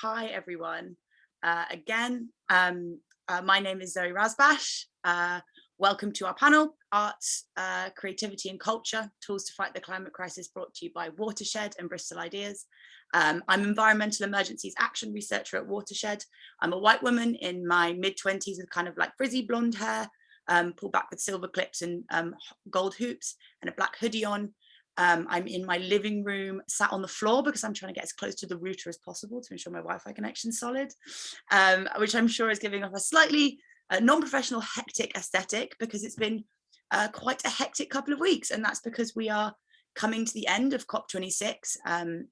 hi everyone. Uh, again, um, uh, my name is Zoe Razbash. Uh, welcome to our panel, Arts, uh, Creativity and Culture, Tools to Fight the Climate Crisis brought to you by Watershed and Bristol Ideas. Um, I'm Environmental Emergencies Action Researcher at Watershed. I'm a white woman in my mid 20s with kind of like frizzy blonde hair, um, pulled back with silver clips and um, gold hoops and a black hoodie on. Um, I'm in my living room, sat on the floor because I'm trying to get as close to the router as possible to ensure my Wi-Fi connection solid, um, which I'm sure is giving off a slightly uh, non-professional hectic aesthetic because it's been uh, quite a hectic couple of weeks. And that's because we are coming to the end of COP26. Um,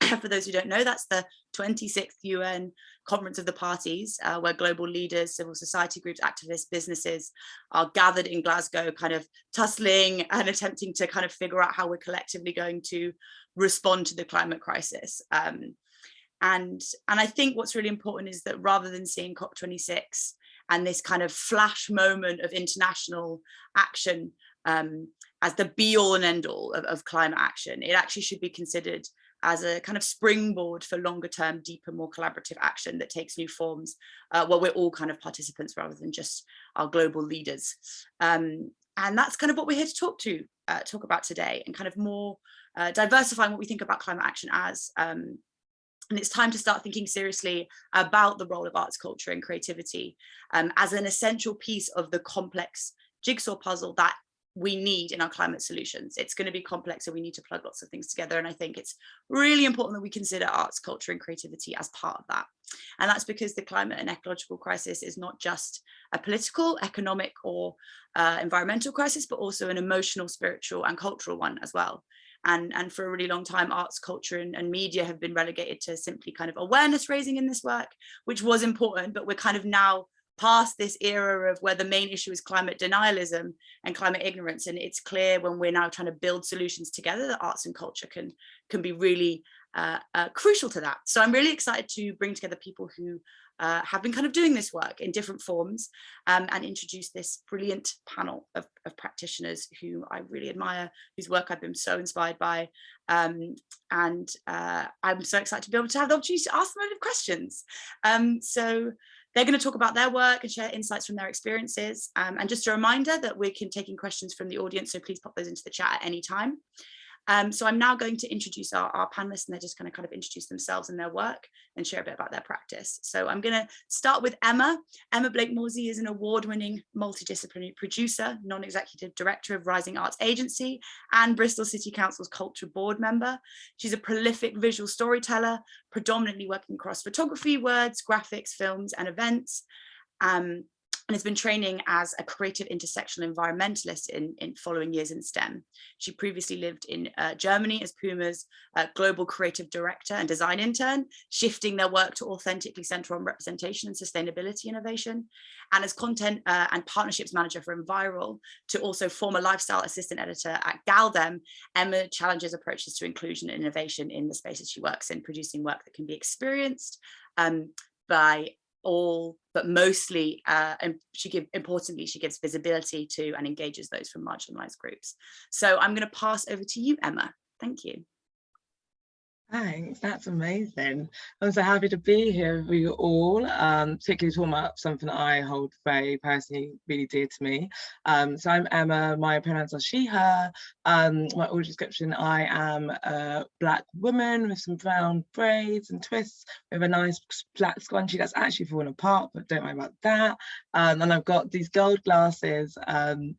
for those who don't know, that's the 26th UN Conference of the Parties, uh, where global leaders, civil society groups, activists, businesses are gathered in Glasgow, kind of tussling and attempting to kind of figure out how we're collectively going to respond to the climate crisis. Um, and, and I think what's really important is that rather than seeing COP26 and this kind of flash moment of international action um, as the be all and end all of, of climate action, it actually should be considered as a kind of springboard for longer term, deeper, more collaborative action that takes new forms uh, where we're all kind of participants rather than just our global leaders. Um, and that's kind of what we're here to talk to, uh, talk about today and kind of more uh, diversifying what we think about climate action as. Um, and it's time to start thinking seriously about the role of arts, culture and creativity um, as an essential piece of the complex jigsaw puzzle that we need in our climate solutions. It's going to be complex and we need to plug lots of things together. And I think it's really important that we consider arts, culture and creativity as part of that. And that's because the climate and ecological crisis is not just a political, economic or uh, environmental crisis, but also an emotional, spiritual and cultural one as well. And, and for a really long time, arts, culture and, and media have been relegated to simply kind of awareness raising in this work, which was important, but we're kind of now past this era of where the main issue is climate denialism and climate ignorance and it's clear when we're now trying to build solutions together that arts and culture can can be really uh, uh, crucial to that so i'm really excited to bring together people who uh, have been kind of doing this work in different forms um, and introduce this brilliant panel of, of, practitioners who I really admire, whose work I've been so inspired by. Um, and uh, I'm so excited to be able to have the opportunity to ask them a lot of questions. Um, so they're going to talk about their work and share insights from their experiences. Um, and just a reminder that we're taking questions from the audience, so please pop those into the chat at any time. Um, so I'm now going to introduce our, our panelists and they're just going to kind of introduce themselves and their work and share a bit about their practice. So I'm going to start with Emma. Emma Blake Morsey is an award-winning multidisciplinary producer, non-executive director of Rising Arts Agency and Bristol City Council's Culture Board member. She's a prolific visual storyteller, predominantly working across photography, words, graphics, films and events. Um, and has been training as a creative intersectional environmentalist in, in following years in STEM. She previously lived in uh, Germany as Puma's uh, global creative director and design intern, shifting their work to authentically center on representation and sustainability innovation, and as content uh, and partnerships manager for Enviral to also former lifestyle assistant editor at gal-dem, Emma challenges approaches to inclusion and innovation in the spaces she works in, producing work that can be experienced um, by all but mostly uh, and she give importantly she gives visibility to and engages those from marginalized groups. So i'm going to pass over to you emma. Thank you Thanks, that's amazing. I'm so happy to be here with you all, um, particularly talking about something I hold very personally really dear to me. Um, so I'm Emma, my pronouns are she, her. Um, my audio description, I am a black woman with some brown braids and twists with a nice black scrunchie that's actually fallen apart, but don't worry about that. Um, and I've got these gold glasses um,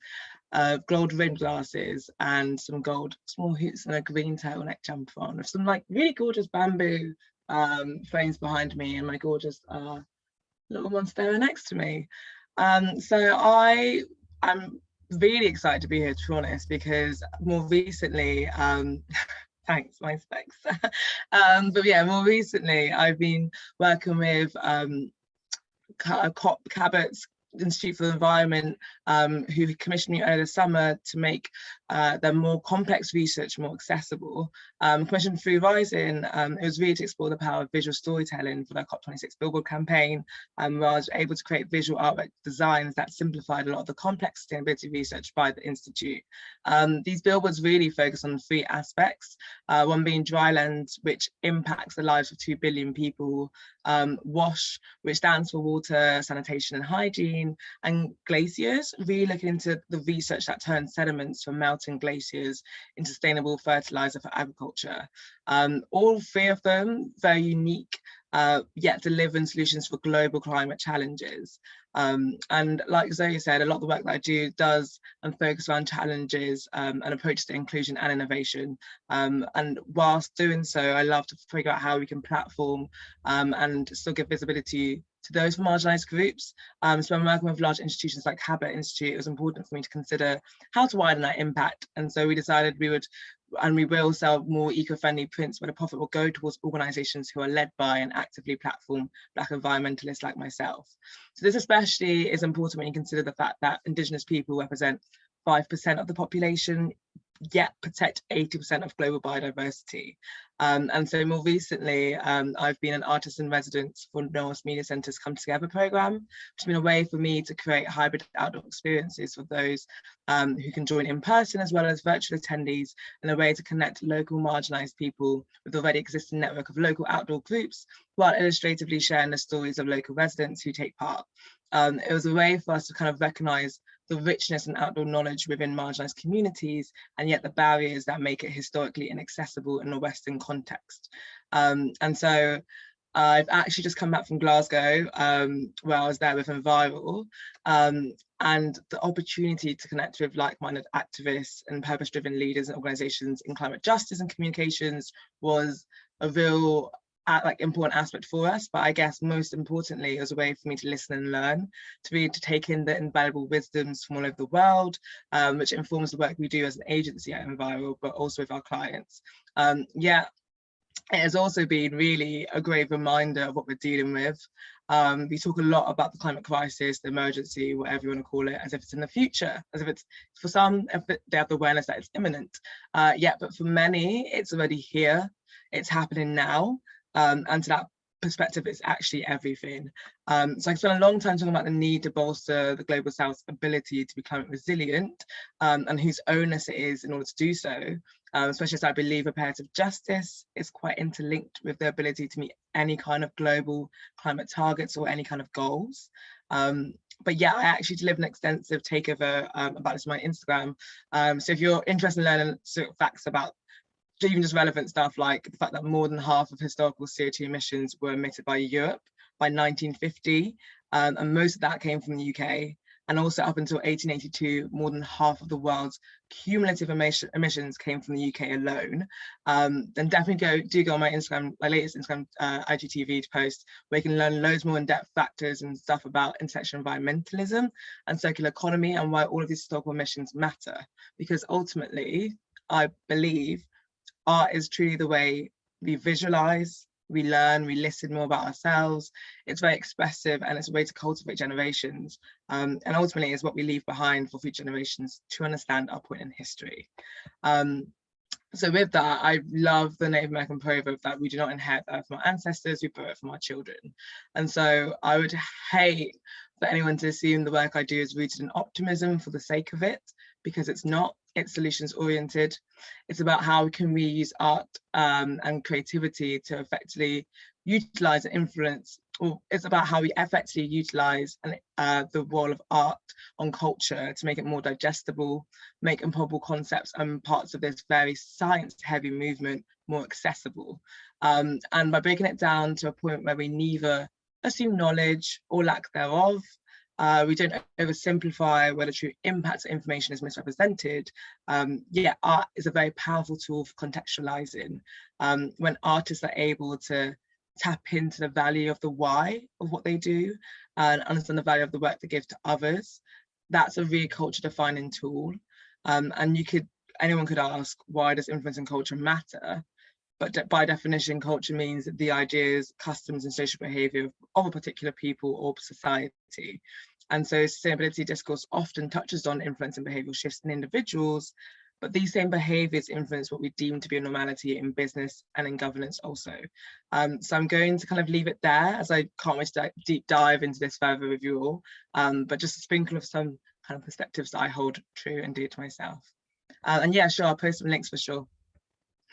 uh, gold rimmed glasses and some gold small hoops and a green turtleneck jumper on with some like really gorgeous bamboo um, frames behind me and my gorgeous uh, little monstera next to me. Um, so I am really excited to be here to be honest because more recently um, thanks my specs um, but yeah more recently I've been working with um, Cabot's Institute for the Environment, um, who commissioned me earlier this summer to make uh, their more complex research more accessible. Um, commissioned through Rising, um, it was really to explore the power of visual storytelling for their COP26 Billboard campaign, um, I was able to create visual artwork designs that simplified a lot of the complex sustainability research by the Institute. Um, these billboards really focus on three aspects, uh, one being dryland, which impacts the lives of 2 billion people, um, WASH, which stands for water, sanitation and hygiene, and glaciers, really looking into the research that turns sediments from melting glaciers in sustainable fertilizer for agriculture. Um, all three of them very unique, uh, yet delivering solutions for global climate challenges. Um, and like Zoe said, a lot of the work that I do does and focus around challenges um, and approaches to inclusion and innovation. Um, and whilst doing so, I love to figure out how we can platform um, and still give visibility to those marginalized groups. Um, so when working with large institutions like Cabot Institute, it was important for me to consider how to widen that impact. And so we decided we would and we will sell more eco-friendly prints where the profit will go towards organisations who are led by and actively platform Black environmentalists like myself. So this especially is important when you consider the fact that Indigenous people represent 5% of the population, yet protect 80% of global biodiversity. Um, and so more recently, um, I've been an artist in residence for Knowle West Media Centre's Come Together programme, which has been a way for me to create hybrid outdoor experiences for those um, who can join in person as well as virtual attendees and a way to connect local marginalised people with already existing network of local outdoor groups while illustratively sharing the stories of local residents who take part. Um, it was a way for us to kind of recognise the richness and outdoor knowledge within marginalized communities, and yet the barriers that make it historically inaccessible in a Western context. Um, and so I've actually just come back from Glasgow, um, where I was there with Enviral, um, and the opportunity to connect with like-minded activists and purpose-driven leaders and organizations in climate justice and communications was a real like important aspect for us but i guess most importantly it was a way for me to listen and learn to be to take in the invaluable wisdoms from all over the world um, which informs the work we do as an agency at enviral but also with our clients. Um, yeah it has also been really a great reminder of what we're dealing with. Um, we talk a lot about the climate crisis, the emergency, whatever you want to call it, as if it's in the future, as if it's for some, they have the awareness that it's imminent. Uh, yeah, but for many, it's already here, it's happening now um, and to that perspective it's actually everything. Um, so I spent a long time talking about the need to bolster the Global South's ability to be climate resilient um, and whose onus it is in order to do so, um, especially as I believe reparative justice is quite interlinked with the ability to meet any kind of global climate targets or any kind of goals. Um, but yeah, I actually delivered an extensive takeover um, about this on my Instagram. Um, so if you're interested in learning facts about even just relevant stuff like the fact that more than half of historical CO2 emissions were emitted by Europe by 1950, um, and most of that came from the UK. And also up until 1882, more than half of the world's cumulative emission, emissions came from the UK alone. Um, then definitely go do go on my Instagram, my latest Instagram uh, IGTV post, where you can learn loads more in-depth factors and stuff about intersectional environmentalism and circular economy and why all of these historical emissions matter. Because ultimately, I believe art is truly the way we visualize, we learn, we listen more about ourselves. It's very expressive and it's a way to cultivate generations. Um, and ultimately is what we leave behind for future generations to understand our point in history. Um, so with that, I love the Native American proverb that we do not inherit that from our ancestors, we borrow it from our children. And so I would hate for anyone to assume the work I do is rooted in optimism for the sake of it, because it's not it's solutions oriented. It's about how can we use art um, and creativity to effectively utilize and influence, or it's about how we effectively utilize and, uh, the role of art on culture to make it more digestible, make improbable concepts and parts of this very science heavy movement more accessible. Um, and by breaking it down to a point where we neither assume knowledge or lack thereof, uh, we don't oversimplify where the true impact of information is misrepresented. Um, yeah, art is a very powerful tool for contextualizing. Um, when artists are able to tap into the value of the why of what they do and understand the value of the work they give to others, that's a really culture defining tool. Um, and you could, anyone could ask, why does influence and culture matter? But by definition, culture means the ideas, customs and social behavior of a particular people or society. And so sustainability discourse often touches on influence and behavioral shifts in individuals, but these same behaviours influence what we deem to be a normality in business and in governance also. Um, so I'm going to kind of leave it there as I can't wait to deep dive into this further with you all, um, but just a sprinkle of some kind of perspectives that I hold true and dear to myself. Uh, and yeah, sure, I'll post some links for sure.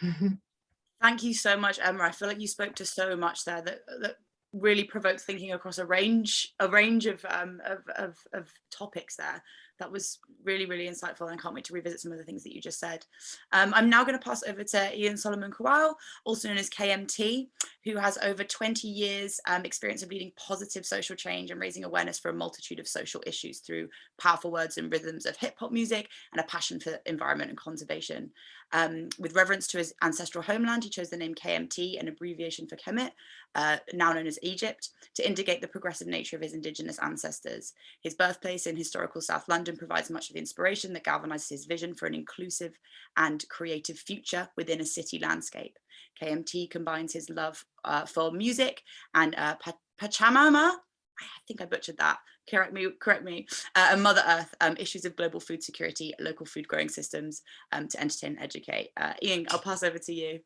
Thank you so much, Emma. I feel like you spoke to so much there that, that really provoked thinking across a range a range of, um, of, of, of, topics there that was really, really insightful and I can't wait to revisit some of the things that you just said. Um, I'm now going to pass over to Ian Solomon-Kawall, also known as KMT, who has over 20 years um, experience of leading positive social change and raising awareness for a multitude of social issues through powerful words and rhythms of hip hop music and a passion for environment and conservation. Um, with reverence to his ancestral homeland, he chose the name KMT, an abbreviation for Kemet, uh, now known as Egypt, to indicate the progressive nature of his indigenous ancestors. His birthplace in historical South London provides much of the inspiration that galvanizes his vision for an inclusive and creative future within a city landscape. KMT combines his love uh, for music and uh, Pachamama, I think I butchered that, correct me, correct me, uh, and Mother Earth, um, issues of global food security, local food growing systems um, to entertain and educate. Uh, Ian, I'll pass over to you.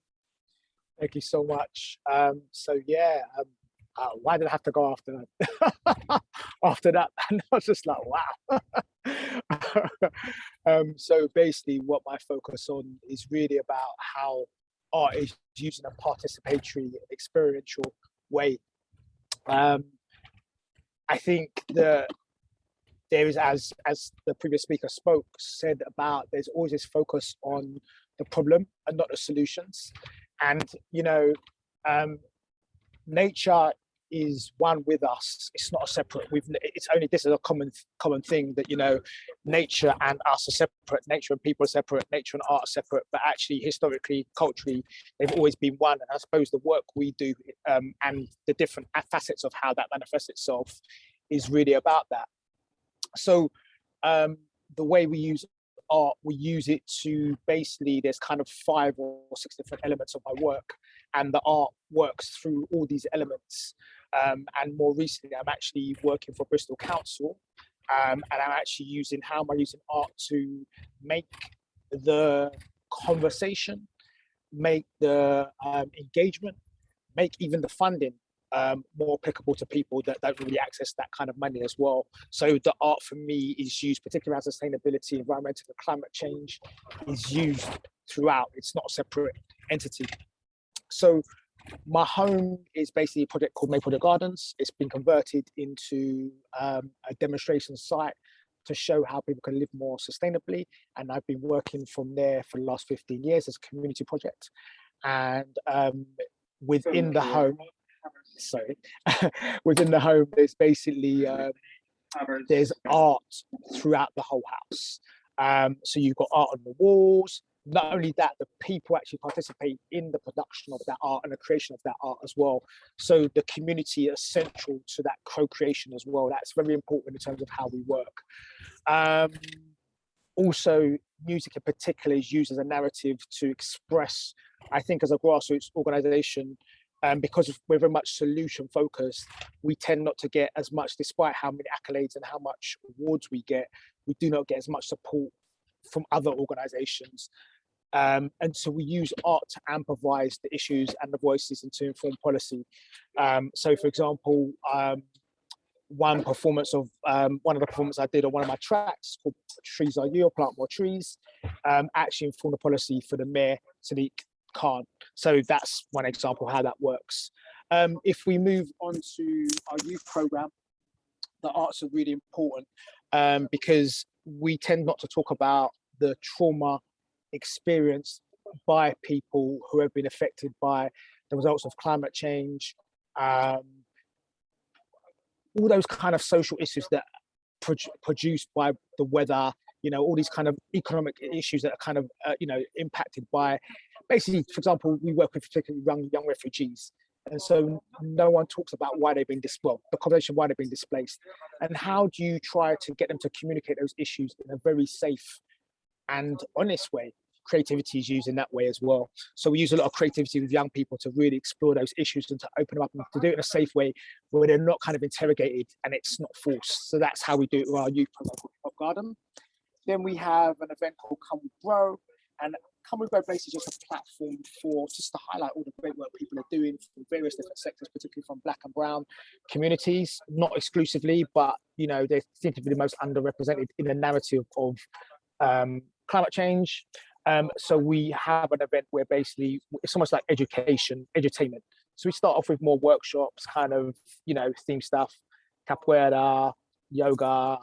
Thank you so much. Um, so yeah, um, uh, why did I have to go after that? after that, and I was just like, wow. um, so basically, what my focus on is really about how art is using a participatory, experiential way. Um, I think that there is, as as the previous speaker spoke, said about, there's always this focus on the problem and not the solutions. And you know, um, nature is one with us. It's not a separate. We've. It's only this is a common common thing that you know, nature and us are separate. Nature and people are separate. Nature and art are separate. But actually, historically, culturally, they've always been one. And I suppose the work we do um, and the different facets of how that manifests itself is really about that. So um, the way we use art, we use it to basically, there's kind of five or six different elements of my work and the art works through all these elements. Um, and more recently, I'm actually working for Bristol Council um, and I'm actually using, how am I using art to make the conversation, make the um, engagement, make even the funding um, more applicable to people that don't really access that kind of money as well. So the art for me is used, particularly around sustainability, environmental and climate change, is used throughout. It's not a separate entity. So my home is basically a project called Maypole Gardens. It's been converted into um, a demonstration site to show how people can live more sustainably. And I've been working from there for the last 15 years as a community project. And um, within the home, sorry, within the home, there's basically, uh, there's art throughout the whole house. Um, so you've got art on the walls, not only that, the people actually participate in the production of that art and the creation of that art as well. So the community is central to that co-creation as well. That's very important in terms of how we work. Um, also, music in particular is used as a narrative to express, I think as a grassroots organization, um, because we're very much solution focused, we tend not to get as much, despite how many accolades and how much awards we get, we do not get as much support from other organizations. Um, and so we use art to amplify the issues and the voices and to inform policy. Um, so for example, um, one performance of um, one of the performances I did on one of my tracks called Trees Are You, or Plant More Trees, um, actually informed the policy for the mayor, Sadiq Khan. So that's one example how that works. Um, if we move on to our youth program, the arts are really important because we tend not to talk about the trauma experienced by people who have been affected by the results of climate change, um, all those kind of social issues that pro produced by the weather, you know, all these kind of economic issues that are kind of, uh, you know, impacted by, basically, for example, we work with particularly young, young refugees. And so no one talks about why they've been displaced, the conversation why they've been displaced. And how do you try to get them to communicate those issues in a very safe and honest way creativity is used in that way as well. So we use a lot of creativity with young people to really explore those issues and to open them up and to do it in a safe way where they're not kind of interrogated and it's not forced. So that's how we do it with our youth program Garden. Then we have an event called Come Grow, and Come We Grow basically is just a platform for just to highlight all the great work people are doing from various different sectors, particularly from black and brown communities, not exclusively, but you know, they seem to be the most underrepresented in the narrative of um, climate change. Um, so we have an event where basically it's almost like education, edutainment. So we start off with more workshops, kind of, you know, theme stuff, capoeira, yoga,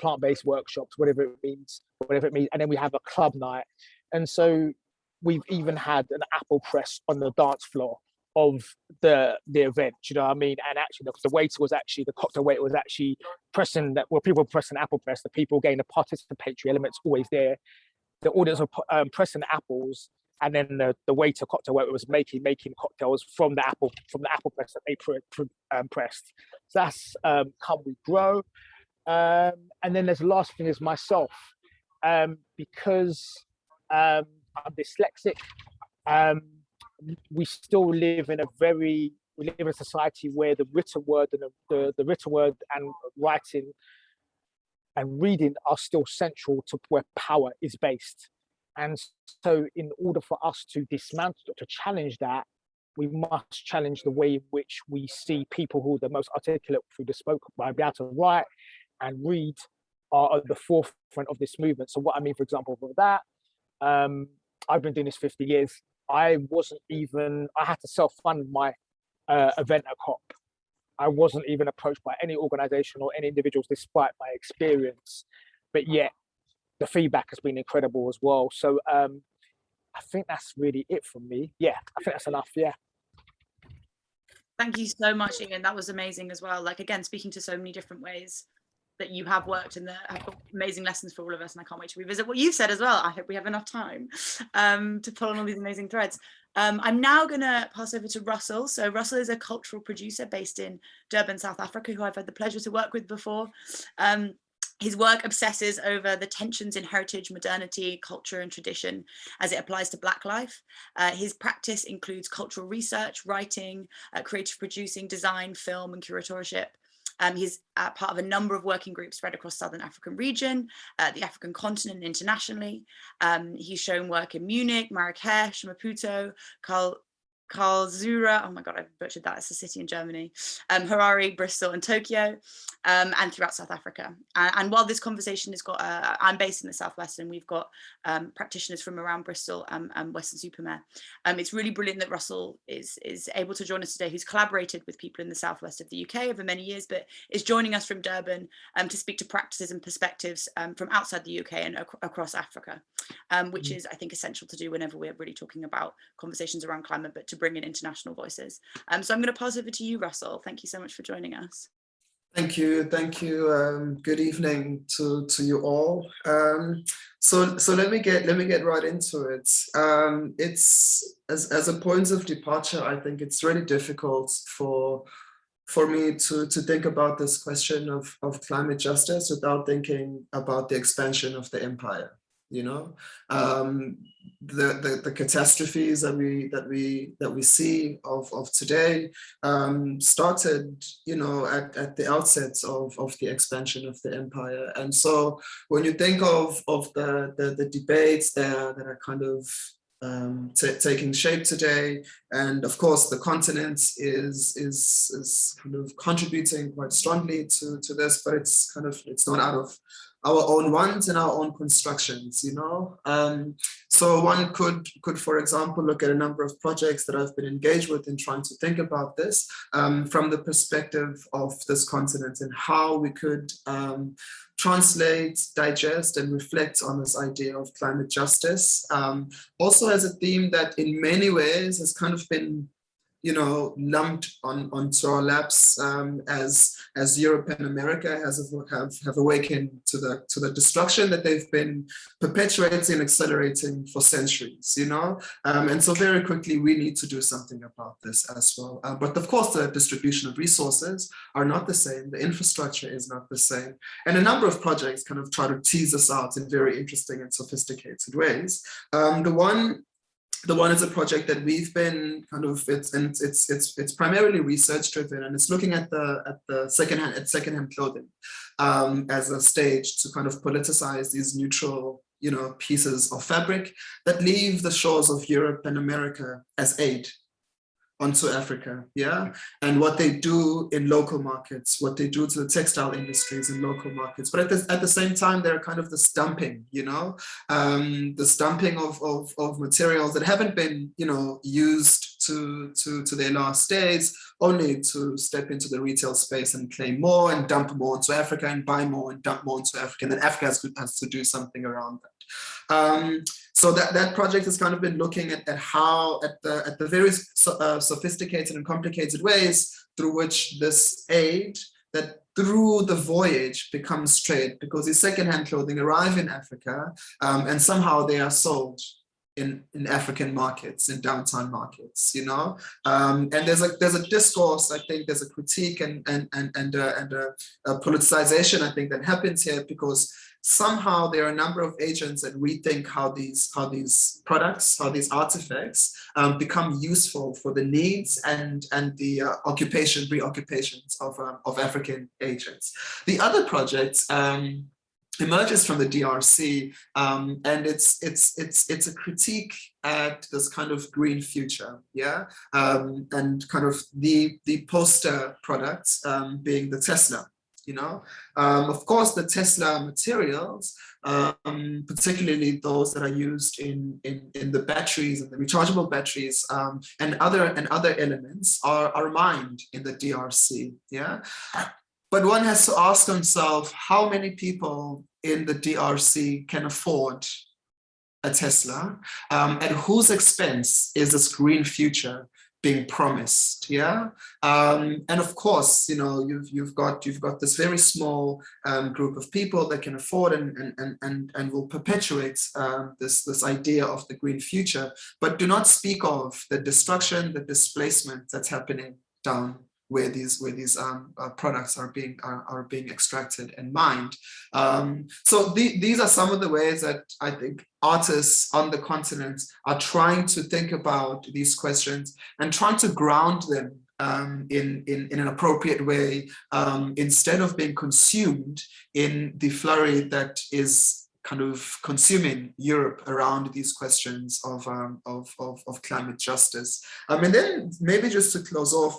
plant-based workshops, whatever it means, whatever it means. And then we have a club night. And so we've even had an apple press on the dance floor of the the event, you know what I mean? And actually the, the waiter was actually, the cocktail waiter was actually pressing that, well, people pressing apple press, the people getting the participatory elements always there. The audience were um, pressing apples and then the, the waiter cocktail waiter was making making cocktails from the apple from the apple press that they pre, um, pressed. So that's um, We Grow. Um, and then there's the last thing is myself, um, because um, I'm dyslexic. Um, we still live in a very we live in a society where the written word and the, the, the written word and writing and reading are still central to where power is based. And so in order for us to dismantle, to challenge that, we must challenge the way in which we see people who are the most articulate through the spoke by be able to write and read are at the forefront of this movement. So what I mean, for example, with that, um, I've been doing this 50 years. I wasn't even, I had to self-fund my uh, event at COP. I wasn't even approached by any organization or any individuals despite my experience, but yet the feedback has been incredible as well. So um, I think that's really it from me. Yeah, I think that's enough. Yeah. Thank you so much, Ian. That was amazing as well. Like again, speaking to so many different ways that you have worked and that have amazing lessons for all of us. And I can't wait to revisit what you've said as well. I hope we have enough time um, to pull on all these amazing threads. Um, I'm now going to pass over to Russell. So Russell is a cultural producer based in Durban, South Africa, who I've had the pleasure to work with before. Um, his work obsesses over the tensions in heritage, modernity, culture and tradition as it applies to Black life. Uh, his practice includes cultural research, writing, uh, creative producing, design, film and curatorship. Um, he's uh, part of a number of working groups spread across Southern African region, uh, the African continent internationally. Um, he's shown work in Munich, Marrakesh, Maputo, Karl, Karlsruhe, oh my god, I butchered that, it's a city in Germany, um, Harare, Bristol and Tokyo, um, and throughout South Africa. And, and, while this conversation has got, uh, I'm based in the Southwest and we've got um, practitioners from around Bristol and, and Weston-super-Mare. Um, it's really brilliant that Russell is, is able to join us today, who's collaborated with people in the Southwest of the UK over many years, but is joining us from Durban um, to speak to practices and perspectives um, from outside the UK and ac across Africa, which mm. is, I think, essential to do whenever we're really talking about conversations around climate, but to to bring in international voices. Um, so I'm going to pass over to you, Russell. Thank you so much for joining us. Thank you, thank you. Um, good evening to to you all. Um, so so let me get let me get right into it. Um, it's as as a point of departure. I think it's really difficult for for me to to think about this question of of climate justice without thinking about the expansion of the empire you know um, the, the, the catastrophes that we that we that we see of of today um, started you know at, at the outset of of the expansion of the empire and so when you think of of the the, the debates there that are kind of um, taking shape today. And of course, the continent is, is, is kind of contributing quite strongly to, to this, but it's kind of, it's not out of our own ones and our own constructions, you know. Um, so one could, could, for example, look at a number of projects that I've been engaged with in trying to think about this um, from the perspective of this continent and how we could um, translate, digest, and reflect on this idea of climate justice. Um, also as a theme that in many ways has kind of been you know, lumped on onto our laps um, as as Europe and America has have have awakened to the to the destruction that they've been perpetuating and accelerating for centuries. You know, um, and so very quickly we need to do something about this as well. Uh, but of course, the distribution of resources are not the same. The infrastructure is not the same, and a number of projects kind of try to tease us out in very interesting and sophisticated ways. Um, the one the one is a project that we've been kind of it's and it's it's it's primarily research driven and it's looking at the at the secondhand at secondhand clothing um, as a stage to kind of politicize these neutral you know, pieces of fabric that leave the shores of Europe and America as aid onto Africa, yeah? And what they do in local markets, what they do to the textile industries in local markets. But at the, at the same time, they're kind of the stumping, you know? Um, the stumping of, of, of materials that haven't been, you know, used to, to, to their last days, only to step into the retail space and claim more and dump more into Africa and buy more and dump more into Africa. And then Africa has to, has to do something around that. Um, so that, that project has kind of been looking at, at how, at the, at the various so, uh, sophisticated and complicated ways through which this aid that through the voyage becomes trade because these secondhand clothing arrive in Africa um, and somehow they are sold in, in African markets, in downtown markets, you know, um, and there's a there's a discourse. I think there's a critique and and and and, uh, and a, a politicization. I think that happens here because somehow there are a number of agents that rethink how these how these products, how these artifacts um, become useful for the needs and and the uh, occupation preoccupations of um, of African agents. The other project um, emerges from the DRC, um, and it's it's it's it's a critique at this kind of green future, yeah, um, and kind of the the poster product um, being the Tesla you know. Um, of course, the Tesla materials, um, particularly those that are used in, in, in the batteries and the rechargeable batteries um, and other and other elements are, are mined in the DRC, yeah. But one has to ask oneself how many people in the DRC can afford a Tesla, um, at whose expense is this green future being promised? Yeah? Um, and of course you know you've you've got you've got this very small um, group of people that can afford and and and and will perpetuate um, this this idea of the green future but do not speak of the destruction the displacement that's happening down where these where these um, uh, products are being are, are being extracted and mined. Um, so the, these are some of the ways that I think artists on the continent are trying to think about these questions and trying to ground them um, in, in, in an appropriate way um, instead of being consumed in the flurry that is kind of consuming Europe around these questions of, um, of, of, of, climate justice. Um, and then maybe just to close off,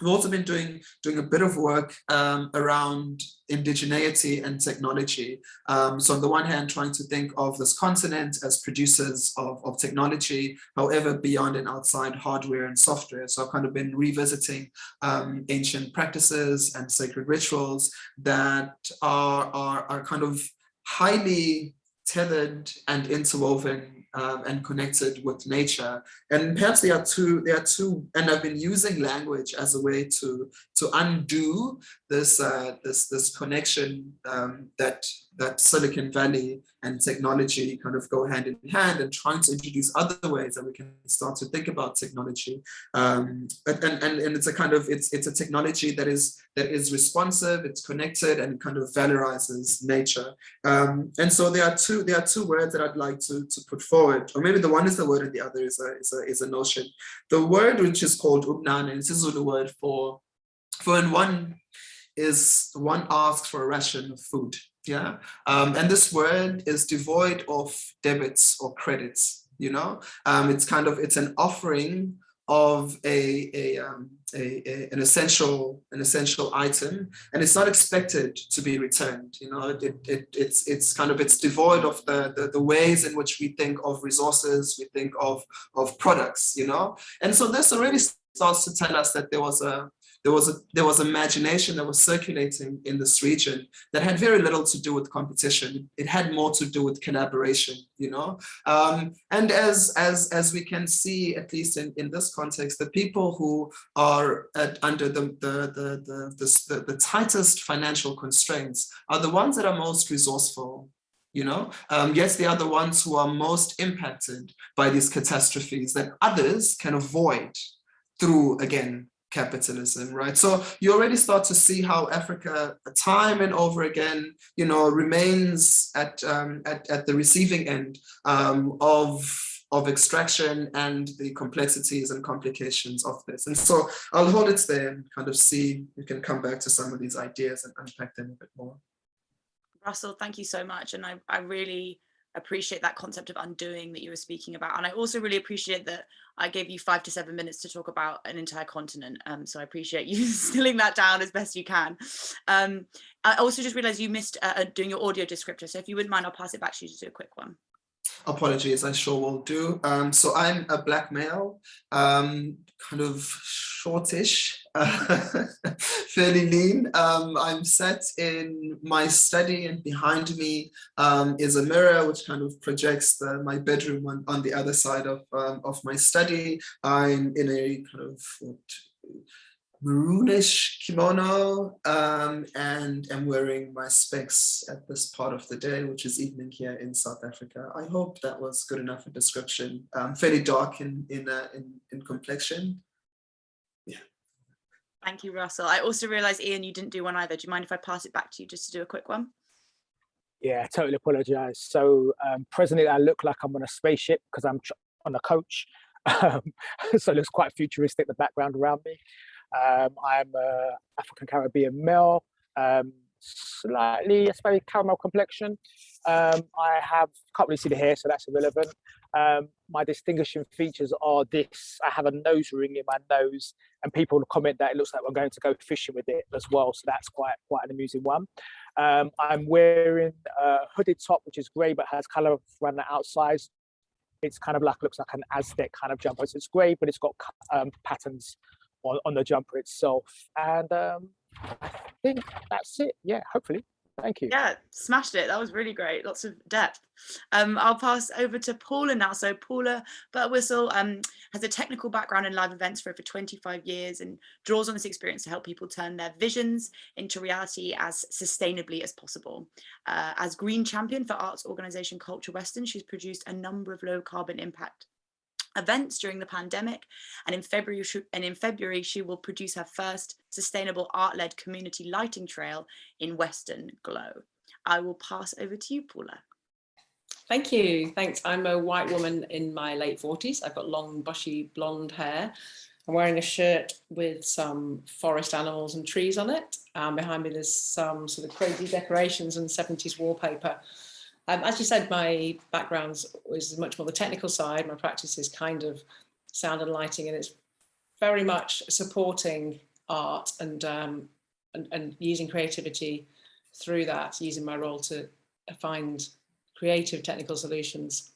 We've also been doing, doing a bit of work um, around indigeneity and technology. Um, so on the one hand, trying to think of this continent as producers of, of technology, however, beyond and outside hardware and software. So I've kind of been revisiting um, ancient practices and sacred rituals that are, are, are kind of highly tethered and interwoven um, and connected with nature. And perhaps there are two, there are two, and I've been using language as a way to to undo this uh, this this connection um, that that Silicon Valley and technology kind of go hand in hand and trying to introduce other ways that we can start to think about technology. Um, and, and, and it's a kind of, it's, it's a technology that is, that is responsive, it's connected and kind of valorizes nature. Um, and so there are two, there are two words that I'd like to, to put forward, or maybe the one is the word and the other is a, is a, is a notion. The word which is called ubnane, it's a Zulu word for, for when one is, one asks for a ration of food yeah. Um, and this word is devoid of debits or credits you know? Um, it's kind of it's an offering of a, a, um, a, a, an essential an essential item and it's not expected to be returned you know? It, it it's it's kind of it's devoid of the, the, the ways in which we think of resources we think of of products you know? And so this already starts to tell us that there was a there was a there was imagination that was circulating in this region that had very little to do with competition. It had more to do with collaboration, you know. Um, and as as as we can see, at least in in this context, the people who are at, under the the, the the the the tightest financial constraints are the ones that are most resourceful, you know um, yes they are the ones who are most impacted by these catastrophes that others can avoid through again capitalism, right? So you already start to see how Africa, time and over again, you know, remains at um, at, at the receiving end um, of of extraction and the complexities and complications of this. And so I'll hold it there and kind of see, you can come back to some of these ideas and unpack them a bit more. Russell, thank you so much. And I, I really appreciate that concept of undoing that you were speaking about. And I also really appreciate that I gave you five to seven minutes to talk about an entire continent. Um, so I appreciate you stilling that down as best you can. Um, I also just realized you missed uh, doing your audio descriptor. So if you wouldn't mind, I'll pass it back to you to do a quick one. Apologies, I sure will do. Um, so I'm a black male, um, kind of shortish, uh, fairly lean. Um, I'm set in my study and behind me um, is a mirror which kind of projects the, my bedroom on, on the other side of, um, of my study. I'm in a kind of what, maroonish kimono um, and am wearing my specs at this part of the day, which is evening here in South Africa. I hope that was good enough a description. Um, fairly dark in in, uh, in in complexion. Thank you, Russell. I also realized, Ian, you didn't do one either. Do you mind if I pass it back to you just to do a quick one? Yeah, totally apologize. So um, presently I look like I'm on a spaceship because I'm on a coach. Um, so it looks quite futuristic, the background around me. Um, I'm a African Caribbean male, um, slightly, I suppose, caramel complexion. Um, I have, can't really see the hair, so that's irrelevant. Um, my distinguishing features are this, I have a nose ring in my nose and people comment that it looks like we're going to go fishing with it as well. So that's quite, quite an amusing one. Um, I'm wearing a hooded top, which is gray, but has color around the outside. It's kind of like, looks like an Aztec kind of jumper. So it's gray, but it's got um, patterns on, on the jumper itself. And um, I think that's it. Yeah, hopefully. Thank you. Yeah, smashed it. That was really great. Lots of depth. Um, I'll pass over to Paula now. So Paula Birtwistle um, has a technical background in live events for over 25 years and draws on this experience to help people turn their visions into reality as sustainably as possible. Uh, as Green Champion for arts organisation Culture Weston, she's produced a number of low carbon impact events during the pandemic and in February and in February she will produce her first sustainable art-led community lighting trail in Western Glow. I will pass over to you Paula. Thank you. Thanks. I'm a white woman in my late 40s. I've got long bushy blonde hair. I'm wearing a shirt with some forest animals and trees on it. Um, behind me there's some sort of crazy decorations and 70s wallpaper. Um, as you said, my background is much more the technical side. My practice is kind of sound and lighting, and it's very much supporting art and, um, and, and using creativity through that, using my role to find creative technical solutions.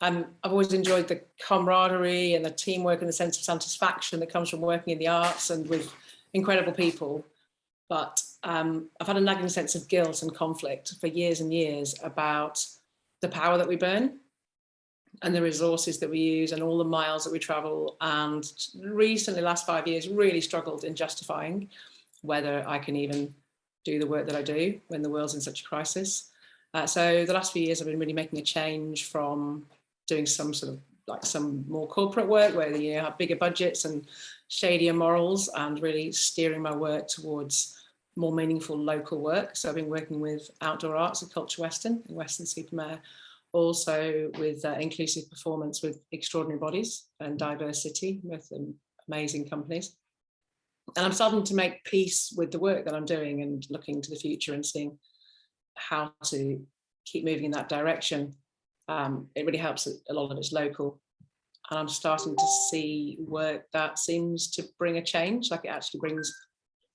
Um, I've always enjoyed the camaraderie and the teamwork and the sense of satisfaction that comes from working in the arts and with incredible people but um, I've had a nagging sense of guilt and conflict for years and years about the power that we burn and the resources that we use and all the miles that we travel and recently last five years really struggled in justifying whether I can even do the work that I do when the world's in such a crisis. Uh, so the last few years I've been really making a change from doing some sort of like some more corporate work where you have bigger budgets and shadier morals and really steering my work towards more meaningful local work. So I've been working with Outdoor Arts at Culture Weston in Weston-super-Mare, also with uh, inclusive performance with extraordinary bodies and diversity with um, amazing companies. And I'm starting to make peace with the work that I'm doing and looking to the future and seeing how to keep moving in that direction. Um, it really helps a lot of it's local and I'm starting to see work that seems to bring a change, like it actually brings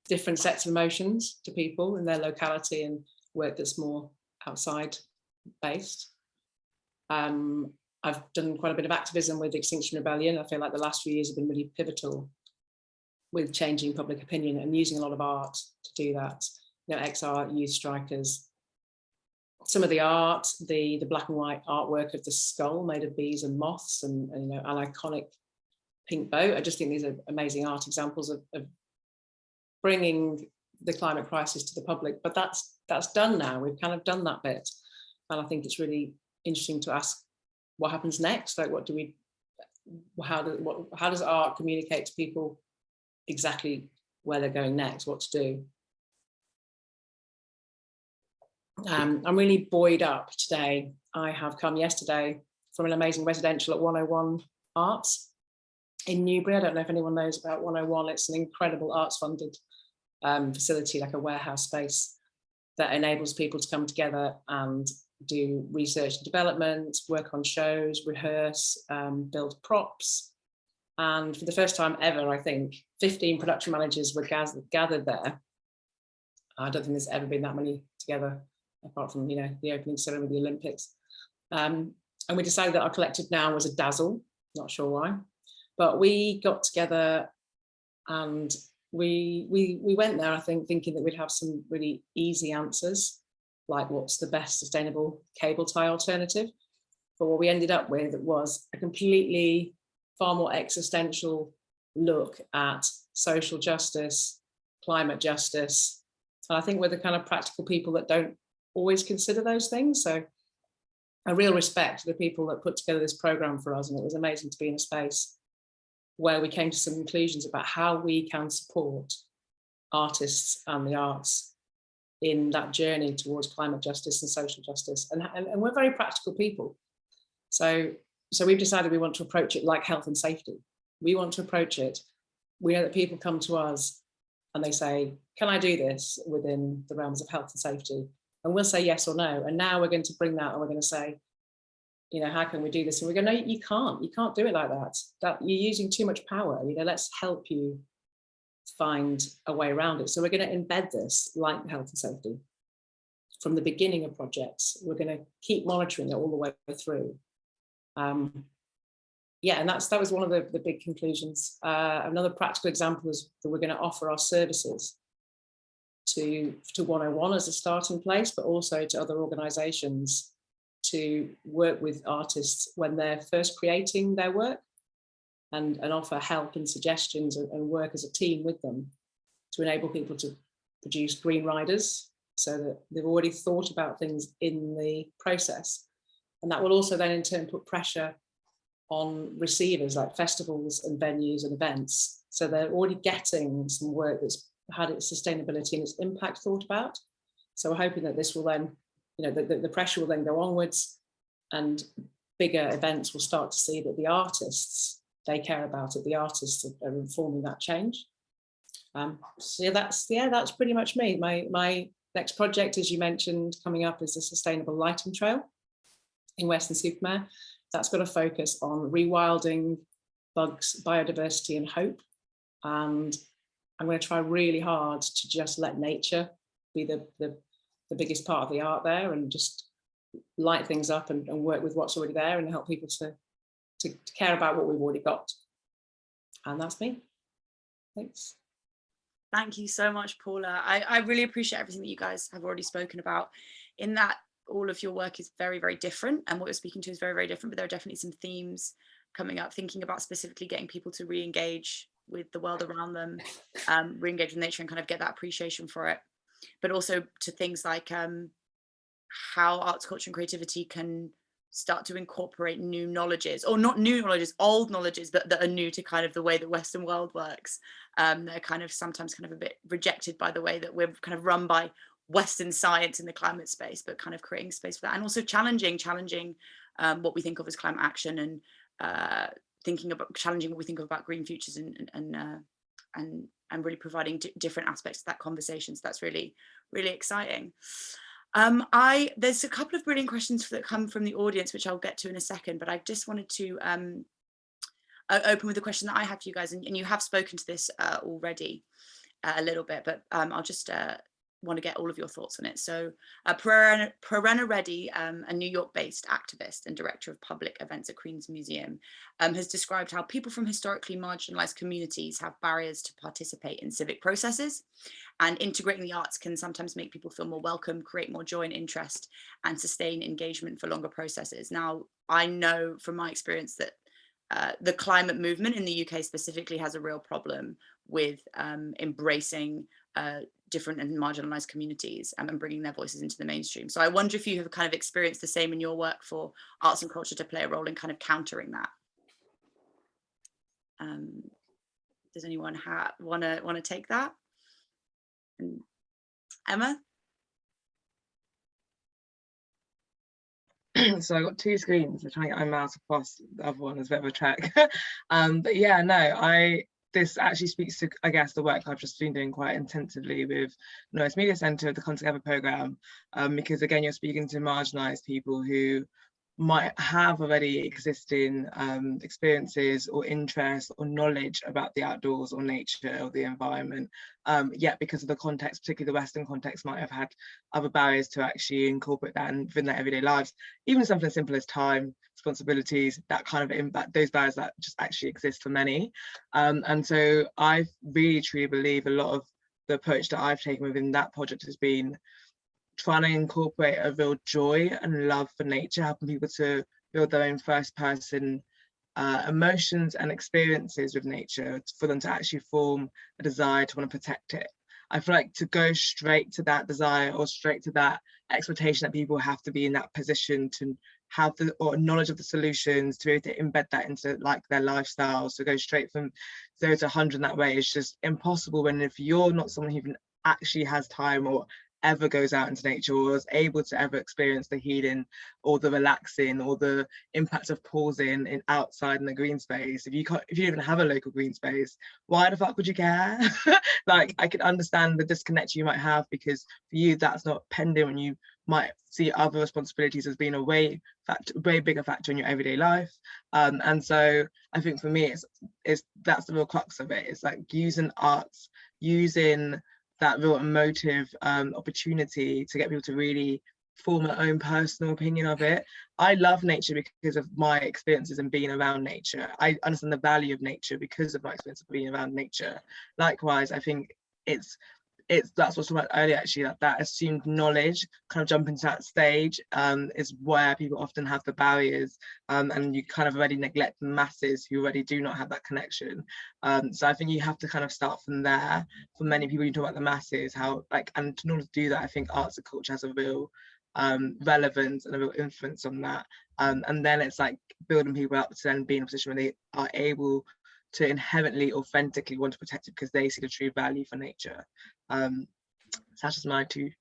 different sets of emotions to people in their locality and work that's more outside based. Um, I've done quite a bit of activism with Extinction Rebellion. I feel like the last few years have been really pivotal with changing public opinion and using a lot of art to do that. You know, X-Art, Youth Strikers, some of the art, the, the black and white artwork of the skull made of bees and moths and, and you know, an iconic pink boat. I just think these are amazing art examples of, of bringing the climate crisis to the public, but that's that's done now. We've kind of done that bit. And I think it's really interesting to ask what happens next? Like what do we, how, do, what, how does art communicate to people exactly where they're going next, what to do? Um, I'm really buoyed up today. I have come yesterday from an amazing residential at 101 Arts in Newbury. I don't know if anyone knows about 101. It's an incredible arts funded um, facility, like a warehouse space that enables people to come together and do research and development, work on shows, rehearse, um, build props. And for the first time ever, I think 15 production managers were gathered, there. I don't think there's ever been that many together, apart from, you know, the opening ceremony of the Olympics. Um, and we decided that our collective now was a dazzle, not sure why, but we got together and we we we went there, I think, thinking that we'd have some really easy answers, like what's the best sustainable cable tie alternative. But what we ended up with was a completely far more existential look at social justice, climate justice. And I think we're the kind of practical people that don't always consider those things. So a real respect to the people that put together this program for us. And it was amazing to be in a space where we came to some conclusions about how we can support artists and the arts in that journey towards climate justice and social justice. And, and, and we're very practical people. So, so we've decided we want to approach it like health and safety. We want to approach it. We know that people come to us and they say, can I do this within the realms of health and safety? And we'll say yes or no. And now we're going to bring that and we're going to say, you know, how can we do this? And we go, no, you can't, you can't do it like that. That you're using too much power. You know, let's help you find a way around it. So we're going to embed this like health and safety from the beginning of projects. We're going to keep monitoring it all the way through. Um, yeah, and that's that was one of the, the big conclusions. Uh, another practical example is that we're going to offer our services to, to 101 as a starting place, but also to other organizations to work with artists when they're first creating their work and, and offer help and suggestions and, and work as a team with them to enable people to produce green riders so that they've already thought about things in the process. And that will also then in turn put pressure on receivers like festivals and venues and events. So they're already getting some work that's had its sustainability and its impact thought about. So we're hoping that this will then you know, the, the, the pressure will then go onwards and bigger events will start to see that the artists, they care about it. The artists are, are informing that change. Um, so that's, yeah, that's pretty much me. My, my next project, as you mentioned, coming up is a sustainable lighting trail in Weston-super-Mare That's got a focus on rewilding bugs, biodiversity and hope. And I'm going to try really hard to just let nature be the, the the biggest part of the art there and just light things up and, and work with what's already there and help people to, to, to care about what we've already got. And that's me. Thanks. Thank you so much, Paula. I, I really appreciate everything that you guys have already spoken about in that all of your work is very, very different and what you're speaking to is very, very different, but there are definitely some themes coming up, thinking about specifically getting people to re-engage with the world around them, um, re-engage with nature and kind of get that appreciation for it but also to things like um, how arts, culture and creativity can start to incorporate new knowledges or not new knowledges, old knowledges that, that are new to kind of the way the Western world works. Um, they're kind of sometimes kind of a bit rejected by the way that we're kind of run by Western science in the climate space, but kind of creating space for that and also challenging, challenging um, what we think of as climate action and uh, thinking about challenging what we think of about green futures and, and, and uh, and and really providing different aspects of that conversation. So that's really, really exciting. Um, I there's a couple of brilliant questions that come from the audience, which I'll get to in a second, but I just wanted to um, open with a question that I have for you guys, and, and you have spoken to this uh, already uh, a little bit, but um, I'll just uh, want to get all of your thoughts on it. So uh, Prerana Reddy, um, a New York-based activist and director of public events at Queens Museum, um, has described how people from historically marginalized communities have barriers to participate in civic processes and integrating the arts can sometimes make people feel more welcome, create more joy and interest and sustain engagement for longer processes. Now, I know from my experience that uh, the climate movement in the UK specifically has a real problem with um, embracing uh, different and marginalized communities um, and bringing their voices into the mainstream. So I wonder if you have kind of experienced the same in your work for arts and culture to play a role in kind of countering that. Um, does anyone want to want to take that? And Emma? so I got two screens. I'm trying to get my mouse across the other one as a bit of a track. um, but yeah, no, I this actually speaks to, I guess, the work I've just been doing quite intensively with Knowle West Media Centre, the Come Together programme, um, because again, you're speaking to marginalised people who might have already existing um, experiences or interests or knowledge about the outdoors or nature or the environment, um, yet because of the context, particularly the Western context, might have had other barriers to actually incorporate that within their everyday lives. Even something as simple as time, responsibilities, that kind of impact, those barriers that just actually exist for many. Um, and so I really truly believe a lot of the approach that I've taken within that project has been trying to incorporate a real joy and love for nature, helping people to build their own first person uh, emotions and experiences with nature for them to actually form a desire to want to protect it. I feel like to go straight to that desire or straight to that expectation that people have to be in that position to have the or knowledge of the solutions to be able to embed that into like their lifestyles to go straight from zero to 100 that way is just impossible when if you're not someone who even actually has time or ever goes out into nature or is able to ever experience the healing or the relaxing or the impact of pausing in outside in the green space if you can't if you even have a local green space why the fuck would you care? Like i can understand the disconnect you might have because for you that's not pending when you might see other responsibilities as being a way fact way bigger factor in your everyday life. Um, and so i think for me it's it's that's the real crux of it. It's like using arts using that real emotive um, opportunity to get people to really form their own personal opinion of it. I love nature because of my experiences and being around nature. I understand the value of nature because of my experience of being around nature. Likewise, I think it's it's that's what's about earlier actually that that assumed knowledge kind of jump into that stage um, is where people often have the barriers um, and you kind of already neglect the masses who already do not have that connection. Um, so I think you have to kind of start from there. For many people you talk about the masses how like and in order to do that I think arts and culture has a real um, relevance and a real influence on that. Um, and then it's like building people up to then be in a position where they are able to inherently authentically want to protect it because they see the true value for nature. Um so that's just my two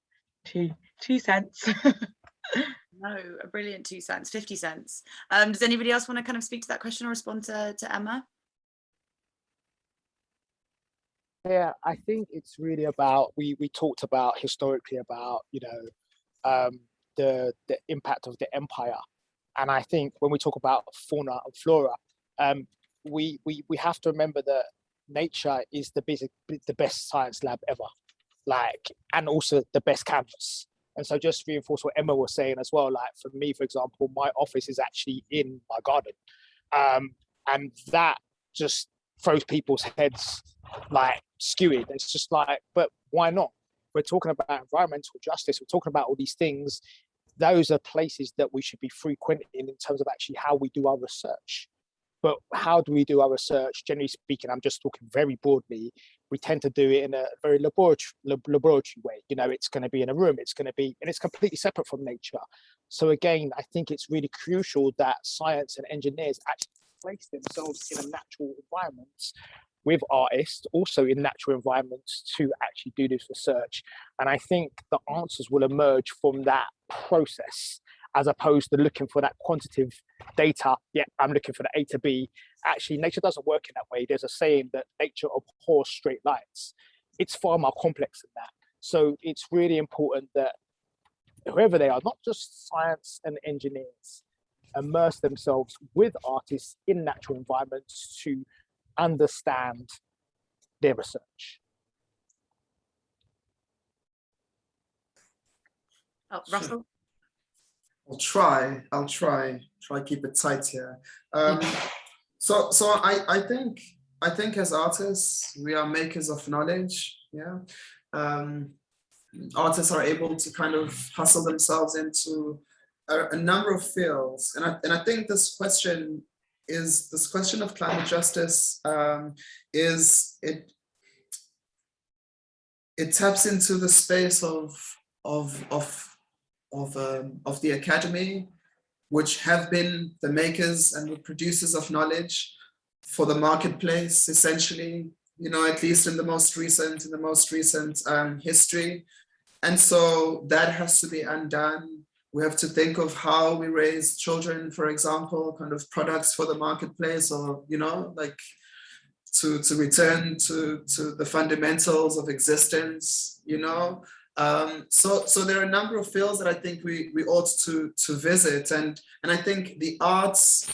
two two cents. No a brilliant two cents 50 cents. Um does anybody else want to kind of speak to that question or respond to, to emma? Yeah i think it's really about we we talked about historically about you know um the the impact of the empire. And i think when we talk about fauna and flora um we we we have to remember that nature is the basic the best science lab ever. Like and also the best canvas. And so just reinforce what emma was saying as well like for me for example my office is actually in my garden. Um and that just throws people's heads like skewed. It's just like but why not? We're talking about environmental justice. We're talking about all these things. Those are places that we should be frequenting in terms of actually how we do our research but how do we do our research? Generally speaking, I'm just talking very broadly. We tend to do it in a very laboratory, laboratory way. You know, it's going to be in a room, it's going to be, and it's completely separate from nature. So again, I think it's really crucial that science and engineers actually place themselves in a natural environment with artists, also in natural environments to actually do this research. And I think the answers will emerge from that process as opposed to looking for that quantitative data. Yeah, I'm looking for the A to B. Actually, nature doesn't work in that way. There's a saying that nature abhors straight lines. It's far more complex than that. So it's really important that whoever they are, not just science and engineers, immerse themselves with artists in natural environments to understand their research. Oh, Russell? I'll try. I'll try. Try keep it tight here. Um, so, so I, I think, I think as artists, we are makers of knowledge. Yeah. Um, artists are able to kind of hustle themselves into a, a number of fields, and I, and I think this question is this question of climate justice um, is it it taps into the space of of of of, um, of the academy, which have been the makers and the producers of knowledge for the marketplace, essentially, you know, at least in the most recent, in the most recent um, history. And so that has to be undone. We have to think of how we raise children, for example, kind of products for the marketplace or, you know, like to, to return to, to the fundamentals of existence, you know. Um, so, so there are a number of fields that I think we, we ought to, to visit. And, and I think the arts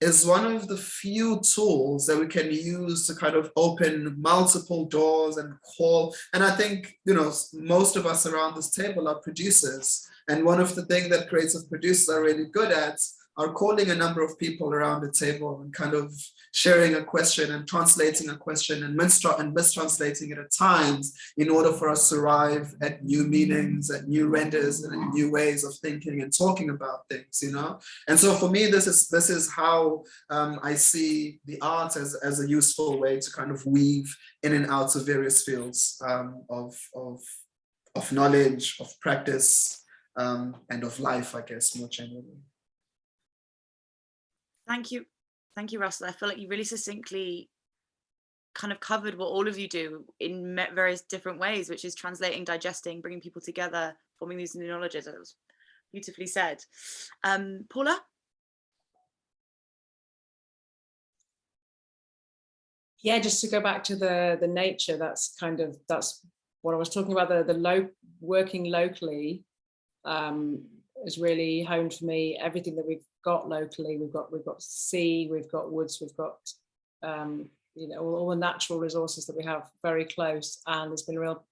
is one of the few tools that we can use to kind of open multiple doors and call. And I think, you know, most of us around this table are producers. And one of the things that creative producers are really good at are calling a number of people around the table and kind of sharing a question and translating a question and, mistra and mistranslating it at times in order for us to arrive at new meanings, at new renders and new ways of thinking and talking about things, you know? And so for me, this is this is how um, I see the art as, as a useful way to kind of weave in and out of various fields um, of, of, of knowledge, of practice, um, and of life, I guess, more generally. Thank you. Thank you, Russell. I feel like you really succinctly kind of covered what all of you do in various different ways, which is translating, digesting, bringing people together, forming these new knowledges. It was beautifully said. Um, Paula? Yeah, just to go back to the the nature, that's kind of, that's what I was talking about, the, the low, working locally um, is really honed for me. Everything that we've got locally. We've got we've got sea, we've got woods, we've got um, you know all, all, the natural resources that we have very close, and it's been a real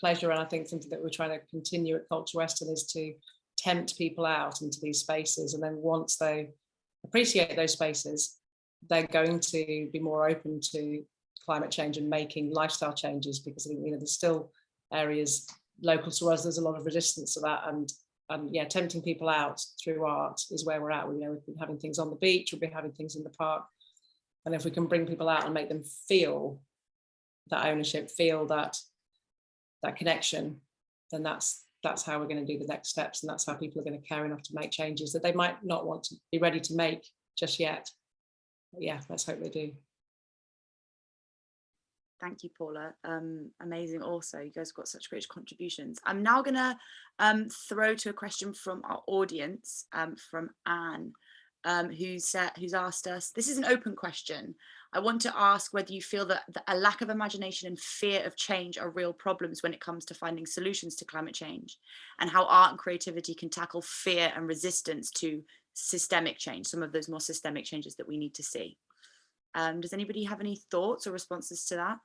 pleasure. And I think something that we're trying to continue at Culture Weston is to tempt people out into these spaces, and then once they appreciate those spaces, they're going to be more open to climate change and making lifestyle changes because I think you know there's still areas local to us. There's a lot of resistance to that, and and yeah, tempting people out through art is where we're at. We, you know, we've been having things on the beach, we'll be having things in the park. And if we can bring people out and make them feel that ownership, feel that that connection, then that's that's how we're going to do the next steps. And that's how people are going to care enough to make changes that they might not want to be ready to make just yet. But yeah, let's hope they do. Thank you, Paula. Um, amazing also. You guys got such great contributions. I'm now going to um, throw to a question from our audience, um, from Anne, um, who's, uh, who's asked us, this is an open question. I want to ask whether you feel that, a lack of imagination and fear of change are real problems when it comes to finding solutions to climate change and how art and creativity can tackle fear and resistance to systemic change, some of those more systemic changes that we need to see. Um, does anybody have any thoughts or responses to that?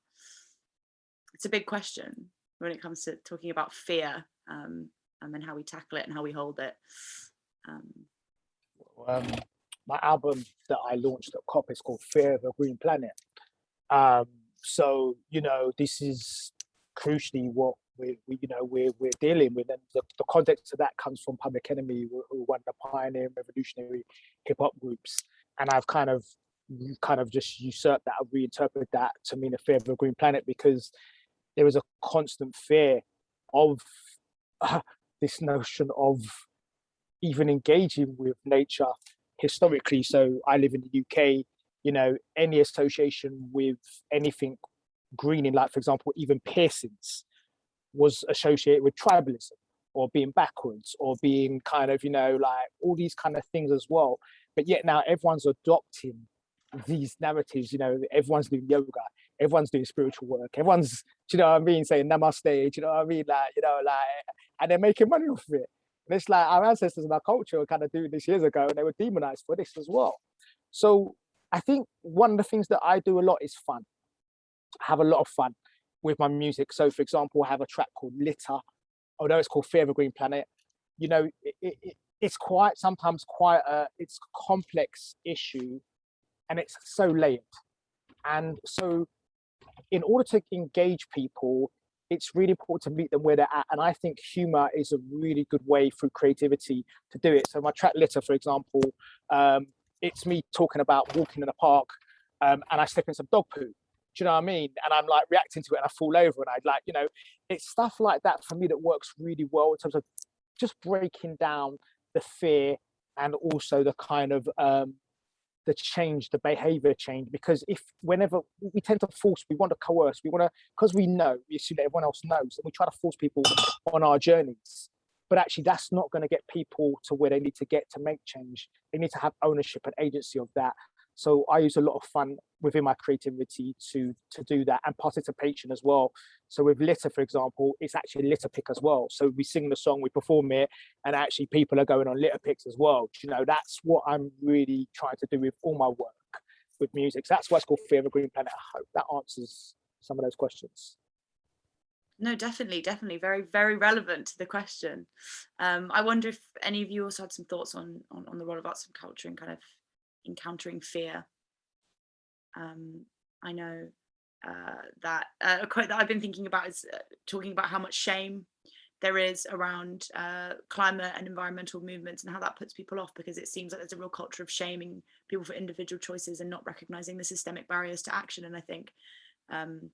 It's a big question when it comes to talking about fear um, and then how we tackle it and how we hold it. Um, um, my album that I launched at COP is called Fear of a Green Planet. Um, so, you know, this is crucially what we, we you know, we're, we're dealing with. And the, the context of that comes from Public Enemy, who, one of the pioneering revolutionary hip hop groups. And I've kind of kind of just usurped that, I've reinterpreted that to mean a fear of a green planet because there is a constant fear of uh, this notion of even engaging with nature historically. So I live in the UK, you know, any association with anything greening, like for example, even piercings was associated with tribalism or being backwards or being kind of, you know, like all these kind of things as well. But yet now everyone's adopting these narratives, you know, everyone's doing yoga, everyone's doing spiritual work. Everyone's, you know what I mean, saying namaste, you know what I mean? Like, you know, like, and they're making money off it. And it's like our ancestors and our culture were kind of doing this years ago and they were demonized for this as well. So I think one of the things that I do a lot is fun. I have a lot of fun with my music. So for example, I have a track called Litter, although it's called Fear of a Green Planet. You know, it, it, it's quite, sometimes quite a, it's a complex issue and it's so layered. And so in order to engage people, it's really important to meet them where they're at. And I think humor is a really good way through creativity to do it. So my track litter, for example, um, it's me talking about walking in a park um, and I slip in some dog poo. Do you know what I mean? And I'm like reacting to it and I fall over and I'd like, you know, it's stuff like that for me that works really well in terms of just breaking down the fear and also the kind of um, the change, the behavior change, because if whenever we tend to force, we want to coerce, we want to, because we know, we assume that everyone else knows, and we try to force people on our journeys. But actually, that's not going to get people to where they need to get to make change. They need to have ownership and agency of that. So I use a lot of fun within my creativity to to do that and participation as well. So with litter, for example, it's actually litter pick as well. So we sing the song, we perform it, and actually people are going on litter picks as well. You know, that's what I'm really trying to do with all my work with music. So that's why it's called Fear of a Green Planet. I hope that answers some of those questions. No, definitely, definitely, very, very relevant to the question. Um, I wonder if any of you also had some thoughts on, on on the role of arts and culture and kind of encountering fear. Um, I know uh, that uh, a quote that I've been thinking about is uh, talking about how much shame there is around uh, climate and environmental movements and how that puts people off because it seems like there's a real culture of shaming people for individual choices and not recognizing the systemic barriers to action. And I think um,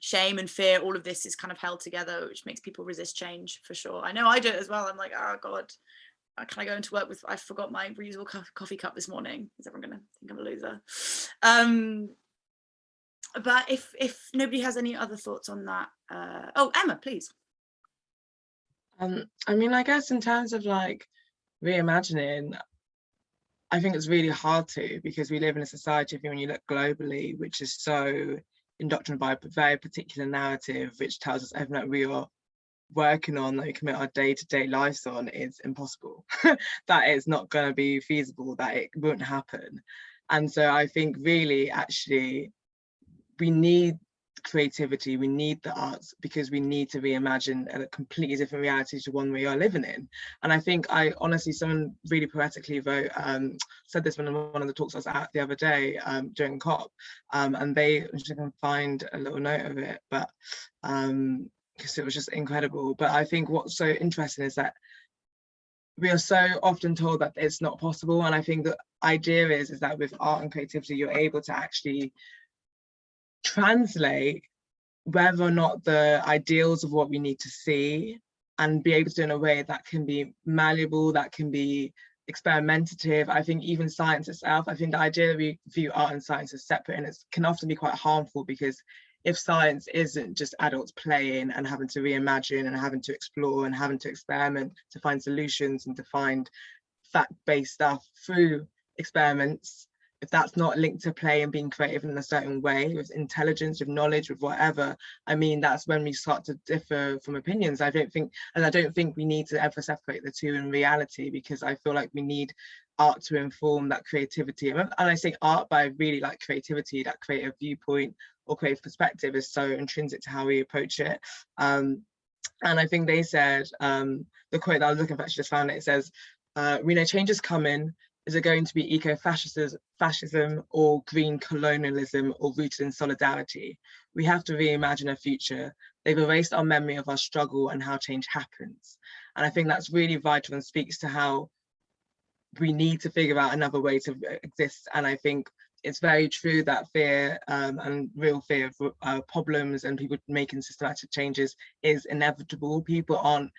shame and fear, all of this is kind of held together, which makes people resist change for sure. I know I do it as well. I'm like, oh God, can I go into work with, I forgot my reusable co coffee cup this morning. Is everyone gonna think I'm a loser? Um, but if if nobody has any other thoughts on that, uh, oh, Emma, please. Um, I mean, I guess in terms of like reimagining, I think it's really hard to because we live in a society, when you look globally, which is so indoctrinated by a very particular narrative, which tells us everything that we are working on, that we commit our day-to-day lives on, is impossible. that it's not going to be feasible, that it won't happen. And so I think really, actually, we need creativity, we need the arts because we need to reimagine a completely different reality to one we are living in. And I think I honestly, someone really poetically wrote, um, said this in one of the talks I was at the other day um, during COP, um, and they, can find a little note of it, but um, because it was just incredible. But I think what's so interesting is that we are so often told that it's not possible. And I think the idea is, is that with art and creativity, you're able to actually translate whether or not the ideals of what we need to see and be able to do in a way that can be malleable, that can be experimentative. I think even science itself, I think the idea that we view art and science as separate and it can often be quite harmful because if science isn't just adults playing and having to reimagine and having to explore and having to experiment to find solutions and to find fact-based stuff through experiments, if that's not linked to play and being creative in a certain way with intelligence with knowledge with whatever i mean that's when we start to differ from opinions. I don't think and i don't think we need to ever separate the two in reality because i feel like we need art to inform that creativity. And i say art but i really like creativity that creative viewpoint or creative perspective is so intrinsic to how we approach it um, and i think they said um, the quote that i was looking for actually just found it, it says uh, we know change is coming is it going to be eco-fascism fascism or green colonialism or rooted in solidarity? We have to reimagine a future. They've erased our memory of our struggle and how change happens. And I think that's really vital and speaks to how we need to figure out another way to exist. And I think it's very true that fear um, and real fear of uh, problems and people making systematic changes is inevitable. People aren't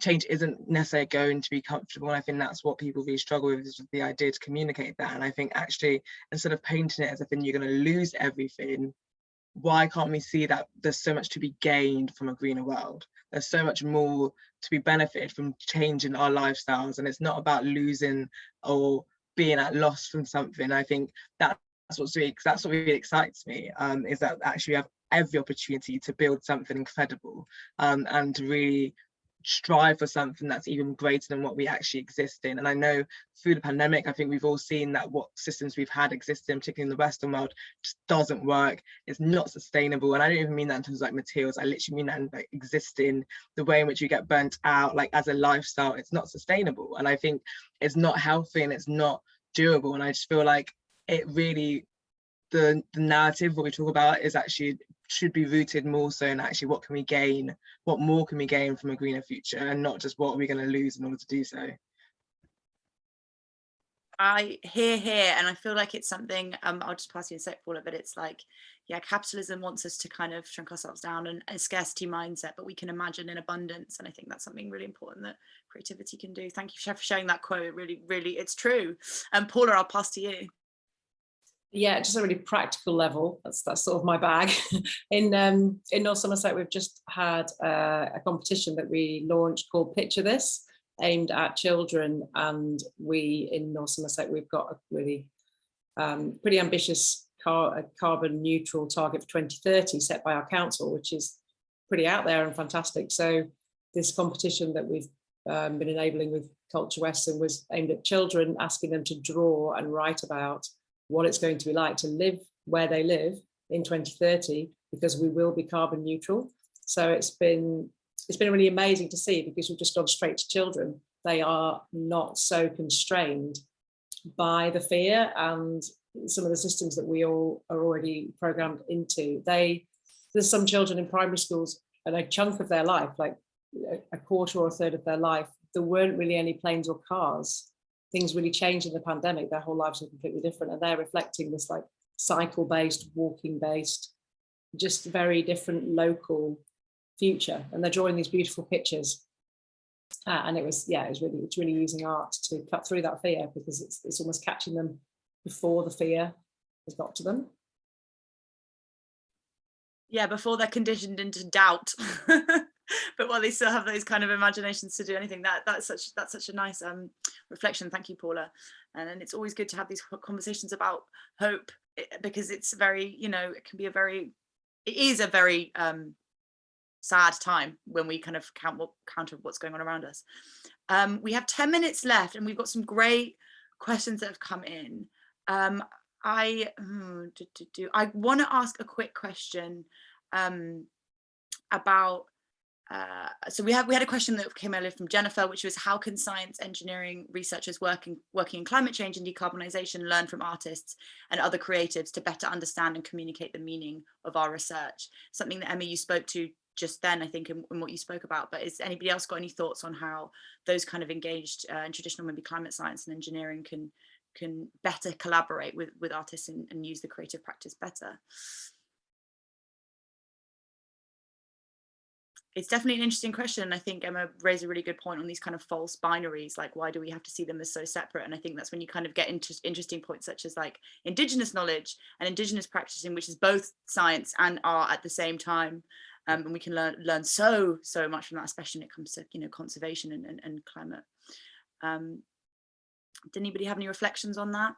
change isn't necessarily going to be comfortable. And I think that's what people really struggle with is the idea to communicate that. And I think actually, instead of painting it as if you're going to lose everything, why can't we see that there's so much to be gained from a greener world? There's so much more to be benefited from changing our lifestyles. And it's not about losing or being at loss from something. I think that's what's really, that's what really excites me, um, is that actually we have every opportunity to build something incredible um, and really strive for something that's even greater than what we actually exist in. And I know through the pandemic, I think we've all seen that what systems we've had existing, particularly in the Western world, just doesn't work. It's not sustainable. And I don't even mean that in terms of like materials. I literally mean that in like existing, the way in which you get burnt out, like as a lifestyle, it's not sustainable. And I think it's not healthy and it's not durable. And I just feel like it really the, the narrative what we talk about is actually should be rooted more so in actually what can we gain, what more can we gain from a greener future and not just what are we going to lose in order to do so. I hear here, and I feel like it's something, um, I'll just pass you a sec, Paula, but it's like, yeah, capitalism wants us to kind of shrink ourselves down and a scarcity mindset, but we can imagine in abundance. And I think that's something really important that creativity can do. Thank you for sharing that quote. It really, really, it's true. And um, Paula, I'll pass to you yeah, just a really practical level. That's that's sort of my bag. in um, in North Somerset, we've just had uh, a competition that we launched called Picture This, aimed at children. And we in North Somerset, we've got a really um, pretty ambitious car, carbon neutral target for 2030 set by our council, which is pretty out there and fantastic. So this competition that we've um, been enabling with Culture Weston was aimed at children, asking them to draw and write about what it's going to be like to live where they live in 2030, because we will be carbon neutral. So it's been it's been really amazing to see because we've just gone straight to children. They are not so constrained by the fear and some of the systems that we all are already programmed into. They there's some children in primary schools and a chunk of their life, like a quarter or a third of their life, there weren't really any planes or cars. Things really changed in the pandemic. Their whole lives are completely different. And they're reflecting this like cycle based, walking based, just very different local future. And they're drawing these beautiful pictures. Uh, and it was, yeah, it was really, it's really using art to cut through that fear because it's, it's almost catching them before the fear has got to them. Yeah, before they're conditioned into doubt. but while they still have those kind of imaginations to do anything that that's such that's such a nice um reflection. Thank you paula. And, and it's always good to have these conversations about hope eh, because it's very you know it can be a very it is a very um sad time when we kind of count what counter what's going on around us. Um we have 10 minutes left and we've got some great questions that have come in. Um i hmm, do, do, do, i want to ask a quick question um about uh, so we have we had a question that came earlier from Jennifer, which was how can science engineering researchers working working in climate change and decarbonisation learn from artists and other creatives to better understand and communicate the meaning of our research? Something that Emma you spoke to just then, I think, in, in what you spoke about. But is anybody else got any thoughts on how those kind of engaged uh, in traditional maybe climate science and engineering can can better collaborate with with artists and, and use the creative practice better? It's definitely an interesting question. And I think Emma raised a really good point on these kind of false binaries, like why do we have to see them as so separate? And I think that's when you kind of get into interesting points such as like indigenous knowledge and indigenous practicing, which is both science and art at the same time. Um, and we can learn learn so, so much from that, especially when it comes to, you know, conservation and, and, and climate. Um, did anybody have any reflections on that?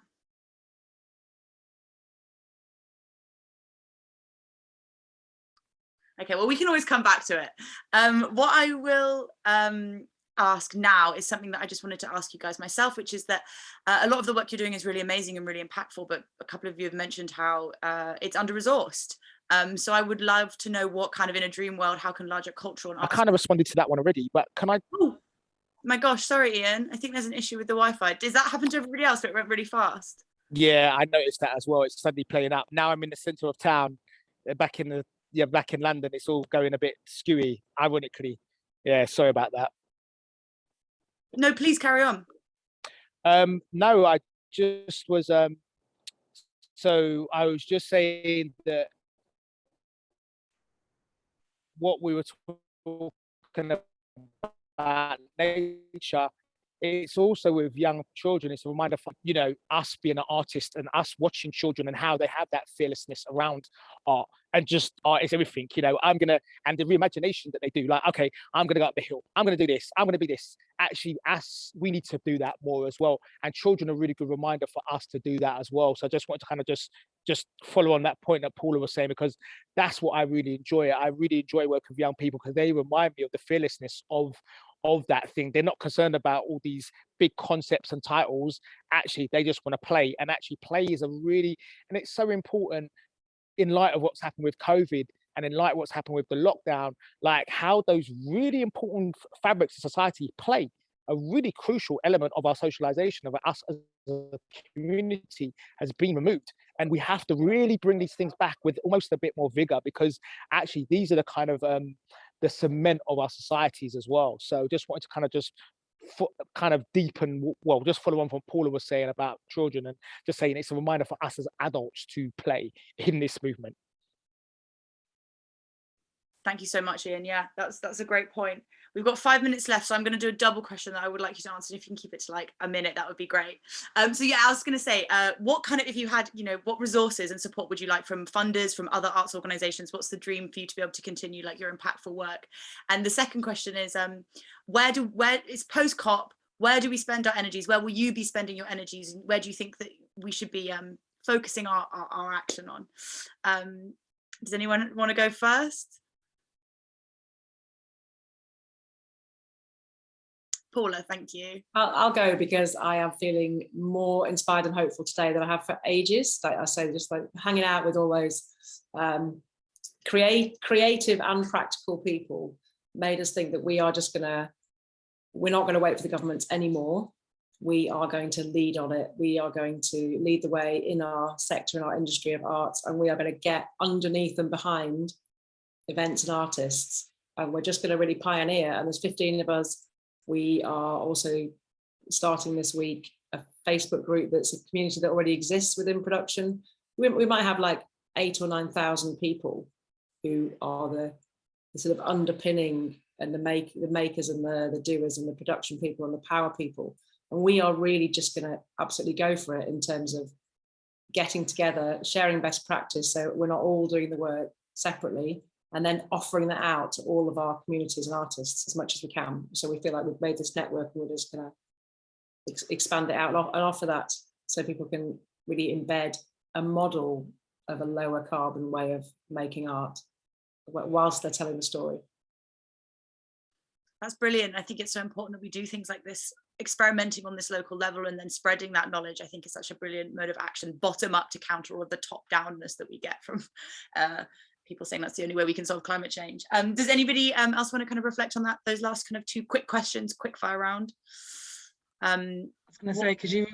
Okay, well, we can always come back to it. Um, what I will um, ask now is something that I just wanted to ask you guys myself, which is that uh, a lot of the work you're doing is really amazing and really impactful, but a couple of you have mentioned how uh, it's under-resourced. Um, so I would love to know what kind of in a dream world, how can larger cultural and I kind of responded to that one already, but can I? Oh, my gosh, sorry, Ian. I think there's an issue with the Wi-Fi. Does that happen to everybody else, but it went really fast? Yeah, I noticed that as well. It's suddenly playing up. Now I'm in the center of town, uh, back in the yeah, back in London, it's all going a bit skewy, ironically. Yeah, sorry about that. No, please carry on. Um, no, I just was, um, so I was just saying that what we were talking about nature it's also with young children it's a reminder for you know us being an artist and us watching children and how they have that fearlessness around art and just art is everything you know i'm gonna and the reimagination that they do like okay i'm gonna go up the hill i'm gonna do this i'm gonna be this. Actually us we need to do that more as well and children are really good reminder for us to do that as well so i just want to kind of just just follow on that point that paula was saying because that's what i really enjoy i really enjoy working with young people because they remind me of the fearlessness of of that thing. They're not concerned about all these big concepts and titles. Actually, they just want to play. And actually, play is a really, and it's so important in light of what's happened with COVID and in light of what's happened with the lockdown, like how those really important fabrics of society play a really crucial element of our socialization of us as a community has been removed and we have to really bring these things back with almost a bit more vigor because actually these are the kind of um, the cement of our societies as well. So just wanted to kind of just kind of deepen, well, just follow on from Paula was saying about children and just saying it's a reminder for us as adults to play in this movement. Thank you so much, Ian. Yeah, that's that's a great point. We've got five minutes left, so I'm going to do a double question that I would like you to answer. If you can keep it to like a minute, that would be great. Um, so yeah, I was going to say, uh, what kind of, if you had, you know, what resources and support would you like from funders, from other arts organisations? What's the dream for you to be able to continue like your impactful work? And the second question is, um, where do where is post COP? Where do we spend our energies? Where will you be spending your energies? And where do you think that we should be um, focusing our, our, our action on. Um, does anyone want to go first? Paula, thank you. I'll, I'll, go because I am feeling more inspired and hopeful today than I have for ages. Like I say, just like hanging out with all those um, create, creative and practical people made us think that we are just gonna, we're not gonna wait for the governments anymore. We are going to lead on it. We are going to lead the way in our sector, in our industry of arts, and we are going to get underneath and behind events and artists. And we're just going to really pioneer. And there's 15 of us we are also starting this week a Facebook group that's a community that already exists within production. We, we might have like eight or 9,000 people who are the, the, sort of underpinning and the make the makers and the, the doers and the production people and the power people. And we are really just going to absolutely go for it in terms of getting together, sharing best practice. So we're not all doing the work separately, and then offering that out to all of our communities and artists as much as we can. So we feel like we've made this network and we're just going to ex expand it out and offer that so people can really embed a model of a lower carbon way of making art whilst they're telling the story. That's brilliant. I think it's so important that we do things like this, experimenting on this local level and then spreading that knowledge, I think is such a brilliant mode of action, bottom up to counter all of the top downness that we get from uh, people saying that's the only way we can solve climate change. Um, does anybody um, else want to kind of reflect on that? Those last kind of two quick questions, quick fire round. Um, I was going to say, could you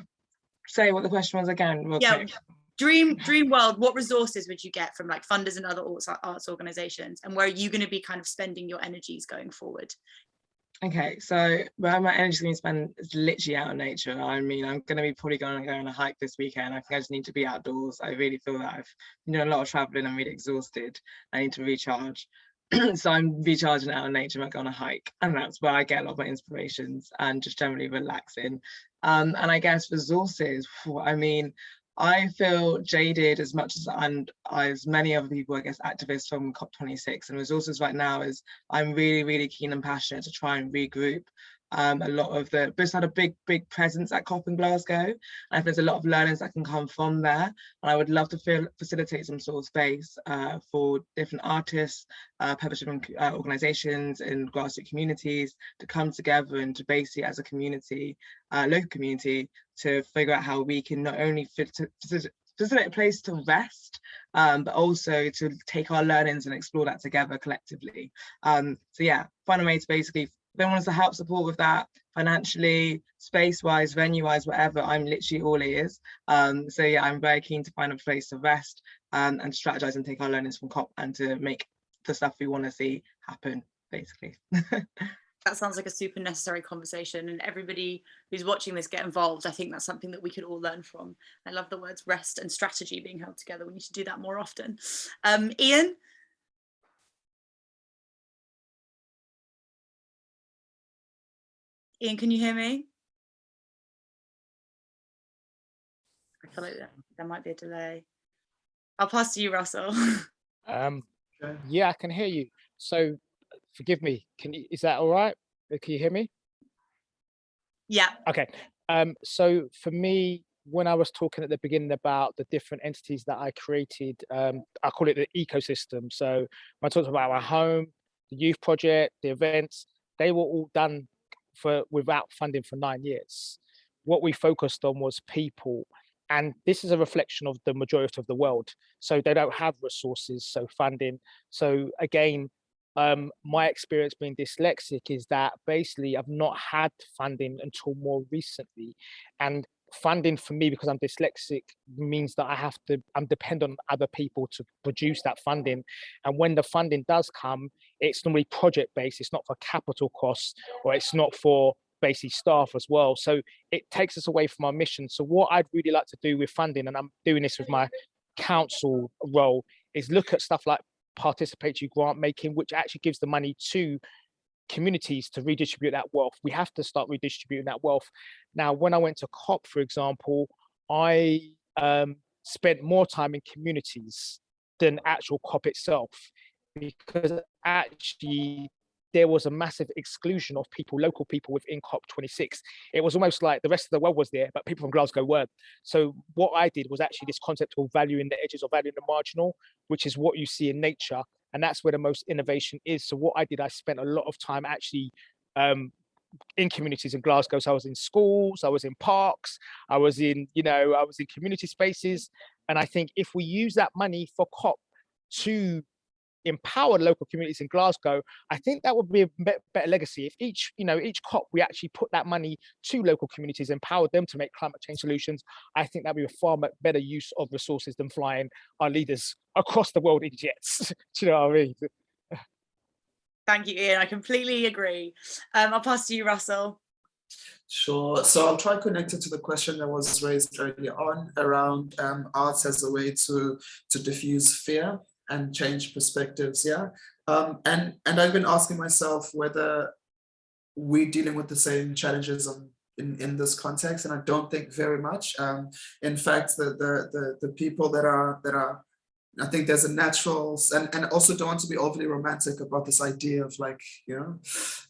say what the question was again? yeah, quick? dream dream world. What resources would you get from like funders and other arts, arts organizations, and where are you going to be kind of spending your energies going forward? Okay, so where my energy is going to spend is literally out in nature. I mean, I'm going to be probably going to go on a hike this weekend. I think I just need to be outdoors. I really feel that I've been doing a lot of traveling. I'm really exhausted. I need to recharge. so I'm recharging out in nature. I go on a hike, and that's where I get a lot of my inspirations and just generally relaxing. Um, and I guess resources. I mean, I feel jaded as much as and as many other people, I guess, activists from COP26 and resources right now is I'm really, really keen and passionate to try and regroup um, a lot of the, Bristol had a big, big presence at COP in Glasgow. And I think there's a lot of learnings that can come from there. And I would love to feel, facilitate some sort of space uh, for different artists, uh, purpose-driven uh, organizations and grassroots communities to come together and to basically as a community, uh, local community, to figure out how we can not only facilitate a place to rest, um, but also to take our learnings and explore that together collectively. Um, so yeah, find a way to basically they want us to help support with that financially, space-wise, venue-wise, whatever, I'm literally all ears. Um, so yeah, I'm very keen to find a place to rest um, and strategize and take our learnings from COP and to make the stuff we want to see happen, basically. that sounds like a super necessary conversation and everybody who's watching this get involved. I think that's something that we could all learn from. I love the words rest and strategy being held together. We need to do that more often. Um, Ian, Ian, can you hear me? I feel like there might be a delay. I'll pass to you, Russell. um, yeah, I can hear you. So forgive me. Can you, is that all right? Uh, can you hear me? Yeah. Okay. Um, so for me, when I was talking at the beginning about the different entities that I created, um, I call it the ecosystem. So when I talked about my home, the youth project, the events, they were all done for without funding for nine years. What we focused on was people. And this is a reflection of the majority of the world. So they don't have resources, so funding. So again, um, my experience being dyslexic is that basically I've not had funding until more recently. And funding for me because I'm dyslexic means that I have to I'm dependent on other people to produce that funding and when the funding does come it's normally project based it's not for capital costs or it's not for basically staff as well so it takes us away from our mission so what I'd really like to do with funding and I'm doing this with my council role is look at stuff like participatory grant making which actually gives the money to communities to redistribute that wealth. We have to start redistributing that wealth. Now, when I went to COP, for example, I um, spent more time in communities than actual COP itself, because actually there was a massive exclusion of people, local people within COP26. It was almost like the rest of the world was there, but people from Glasgow weren't. So what I did was actually this concept of valuing the edges or valuing the marginal, which is what you see in nature. And that's where the most innovation is. So what I did, I spent a lot of time actually um, in communities in Glasgow. So I was in schools, I was in parks, I was in, you know, I was in community spaces. And I think if we use that money for COP to empower local communities in Glasgow, I think that would be a better legacy. If each, you know, each COP, we actually put that money to local communities, empowered them to make climate change solutions, I think that'd be a far better use of resources than flying our leaders across the world in jets. Do you know what I mean? Thank you, Ian. I completely agree. Um, I'll pass to you, Russell. Sure. So I'll try connected to the question that was raised earlier on around um, arts as a way to to diffuse fear and change perspectives. Yeah. Um, and and I've been asking myself whether we're dealing with the same challenges in in this context, and I don't think very much. Um, in fact, the, the the the people that are that are I think there's a natural and, and also don't want to be overly romantic about this idea of like, you know,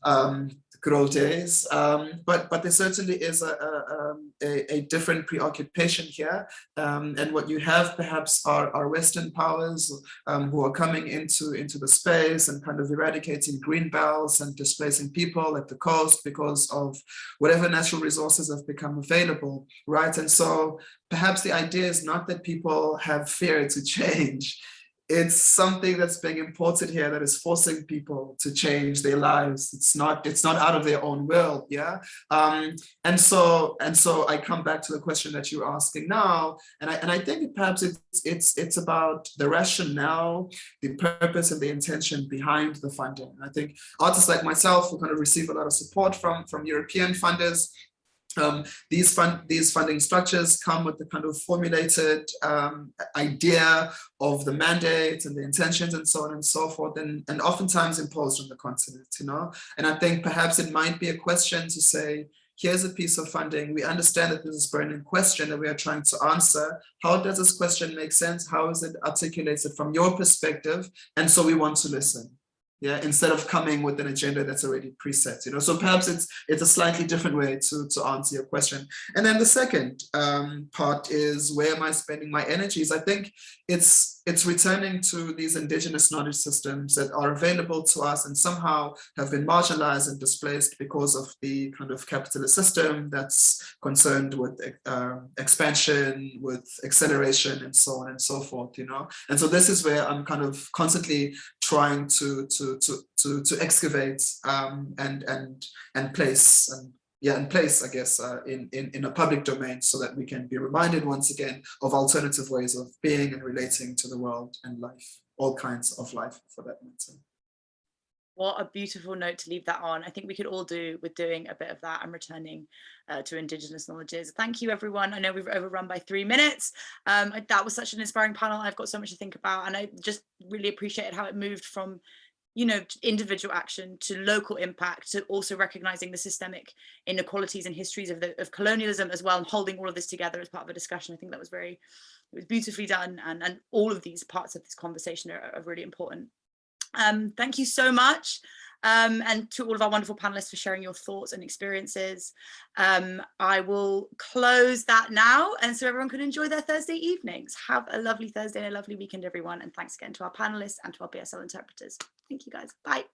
um, good old days. Um, but but there certainly is a, a, um, a, a different preoccupation here. Um, and what you have perhaps are, are Western powers um, who are coming into, into the space and kind of eradicating green belts and displacing people at the coast because of whatever natural resources have become available, right? And so perhaps the idea is not that people have fear to change, it's something that's being imported here that is forcing people to change their lives. It's not it's not out of their own will yeah? Um, and so and so i come back to the question that you're asking now and i and i think perhaps it's it's it's about the rationale the purpose and the intention behind the funding. And i think artists like myself who kind of receive a lot of support from from european funders um, these fund these funding structures come with the kind of formulated um, idea of the mandates and the intentions and so on and so forth and, and oftentimes imposed on the continent you know? And I think perhaps it might be a question to say here's a piece of funding. We understand that this is a burning question that we are trying to answer. How does this question make sense? How is it articulated from your perspective? And so we want to listen yeah instead of coming with an agenda that's already preset you know? So perhaps it's it's a slightly different way to to answer your question. And then the second um, part is where am i spending my energies? I think it's it's returning to these indigenous knowledge systems that are available to us and somehow have been marginalized and displaced because of the kind of capitalist system that's concerned with uh, expansion, with acceleration and so on and so forth, you know? And so this is where I'm kind of constantly trying to, to, to, to, to excavate um, and, and, and place and yeah, in place, I guess, uh, in, in, in a public domain so that we can be reminded once again of alternative ways of being and relating to the world and life, all kinds of life for that matter. What a beautiful note to leave that on. I think we could all do with doing a bit of that and returning uh, to Indigenous knowledges. Thank you, everyone. I know we've overrun by three minutes. Um, that was such an inspiring panel. I've got so much to think about and I just really appreciated how it moved from you know, individual action to local impact, to also recognizing the systemic inequalities and histories of, the, of colonialism as well, and holding all of this together as part of a discussion. I think that was very, it was beautifully done. And, and all of these parts of this conversation are, are really important. Um, thank you so much. Um, and to all of our wonderful panelists for sharing your thoughts and experiences. Um, I will close that now and so everyone can enjoy their Thursday evenings. Have a lovely Thursday and a lovely weekend, everyone. And thanks again to our panelists and to our BSL interpreters. Thank you guys. Bye.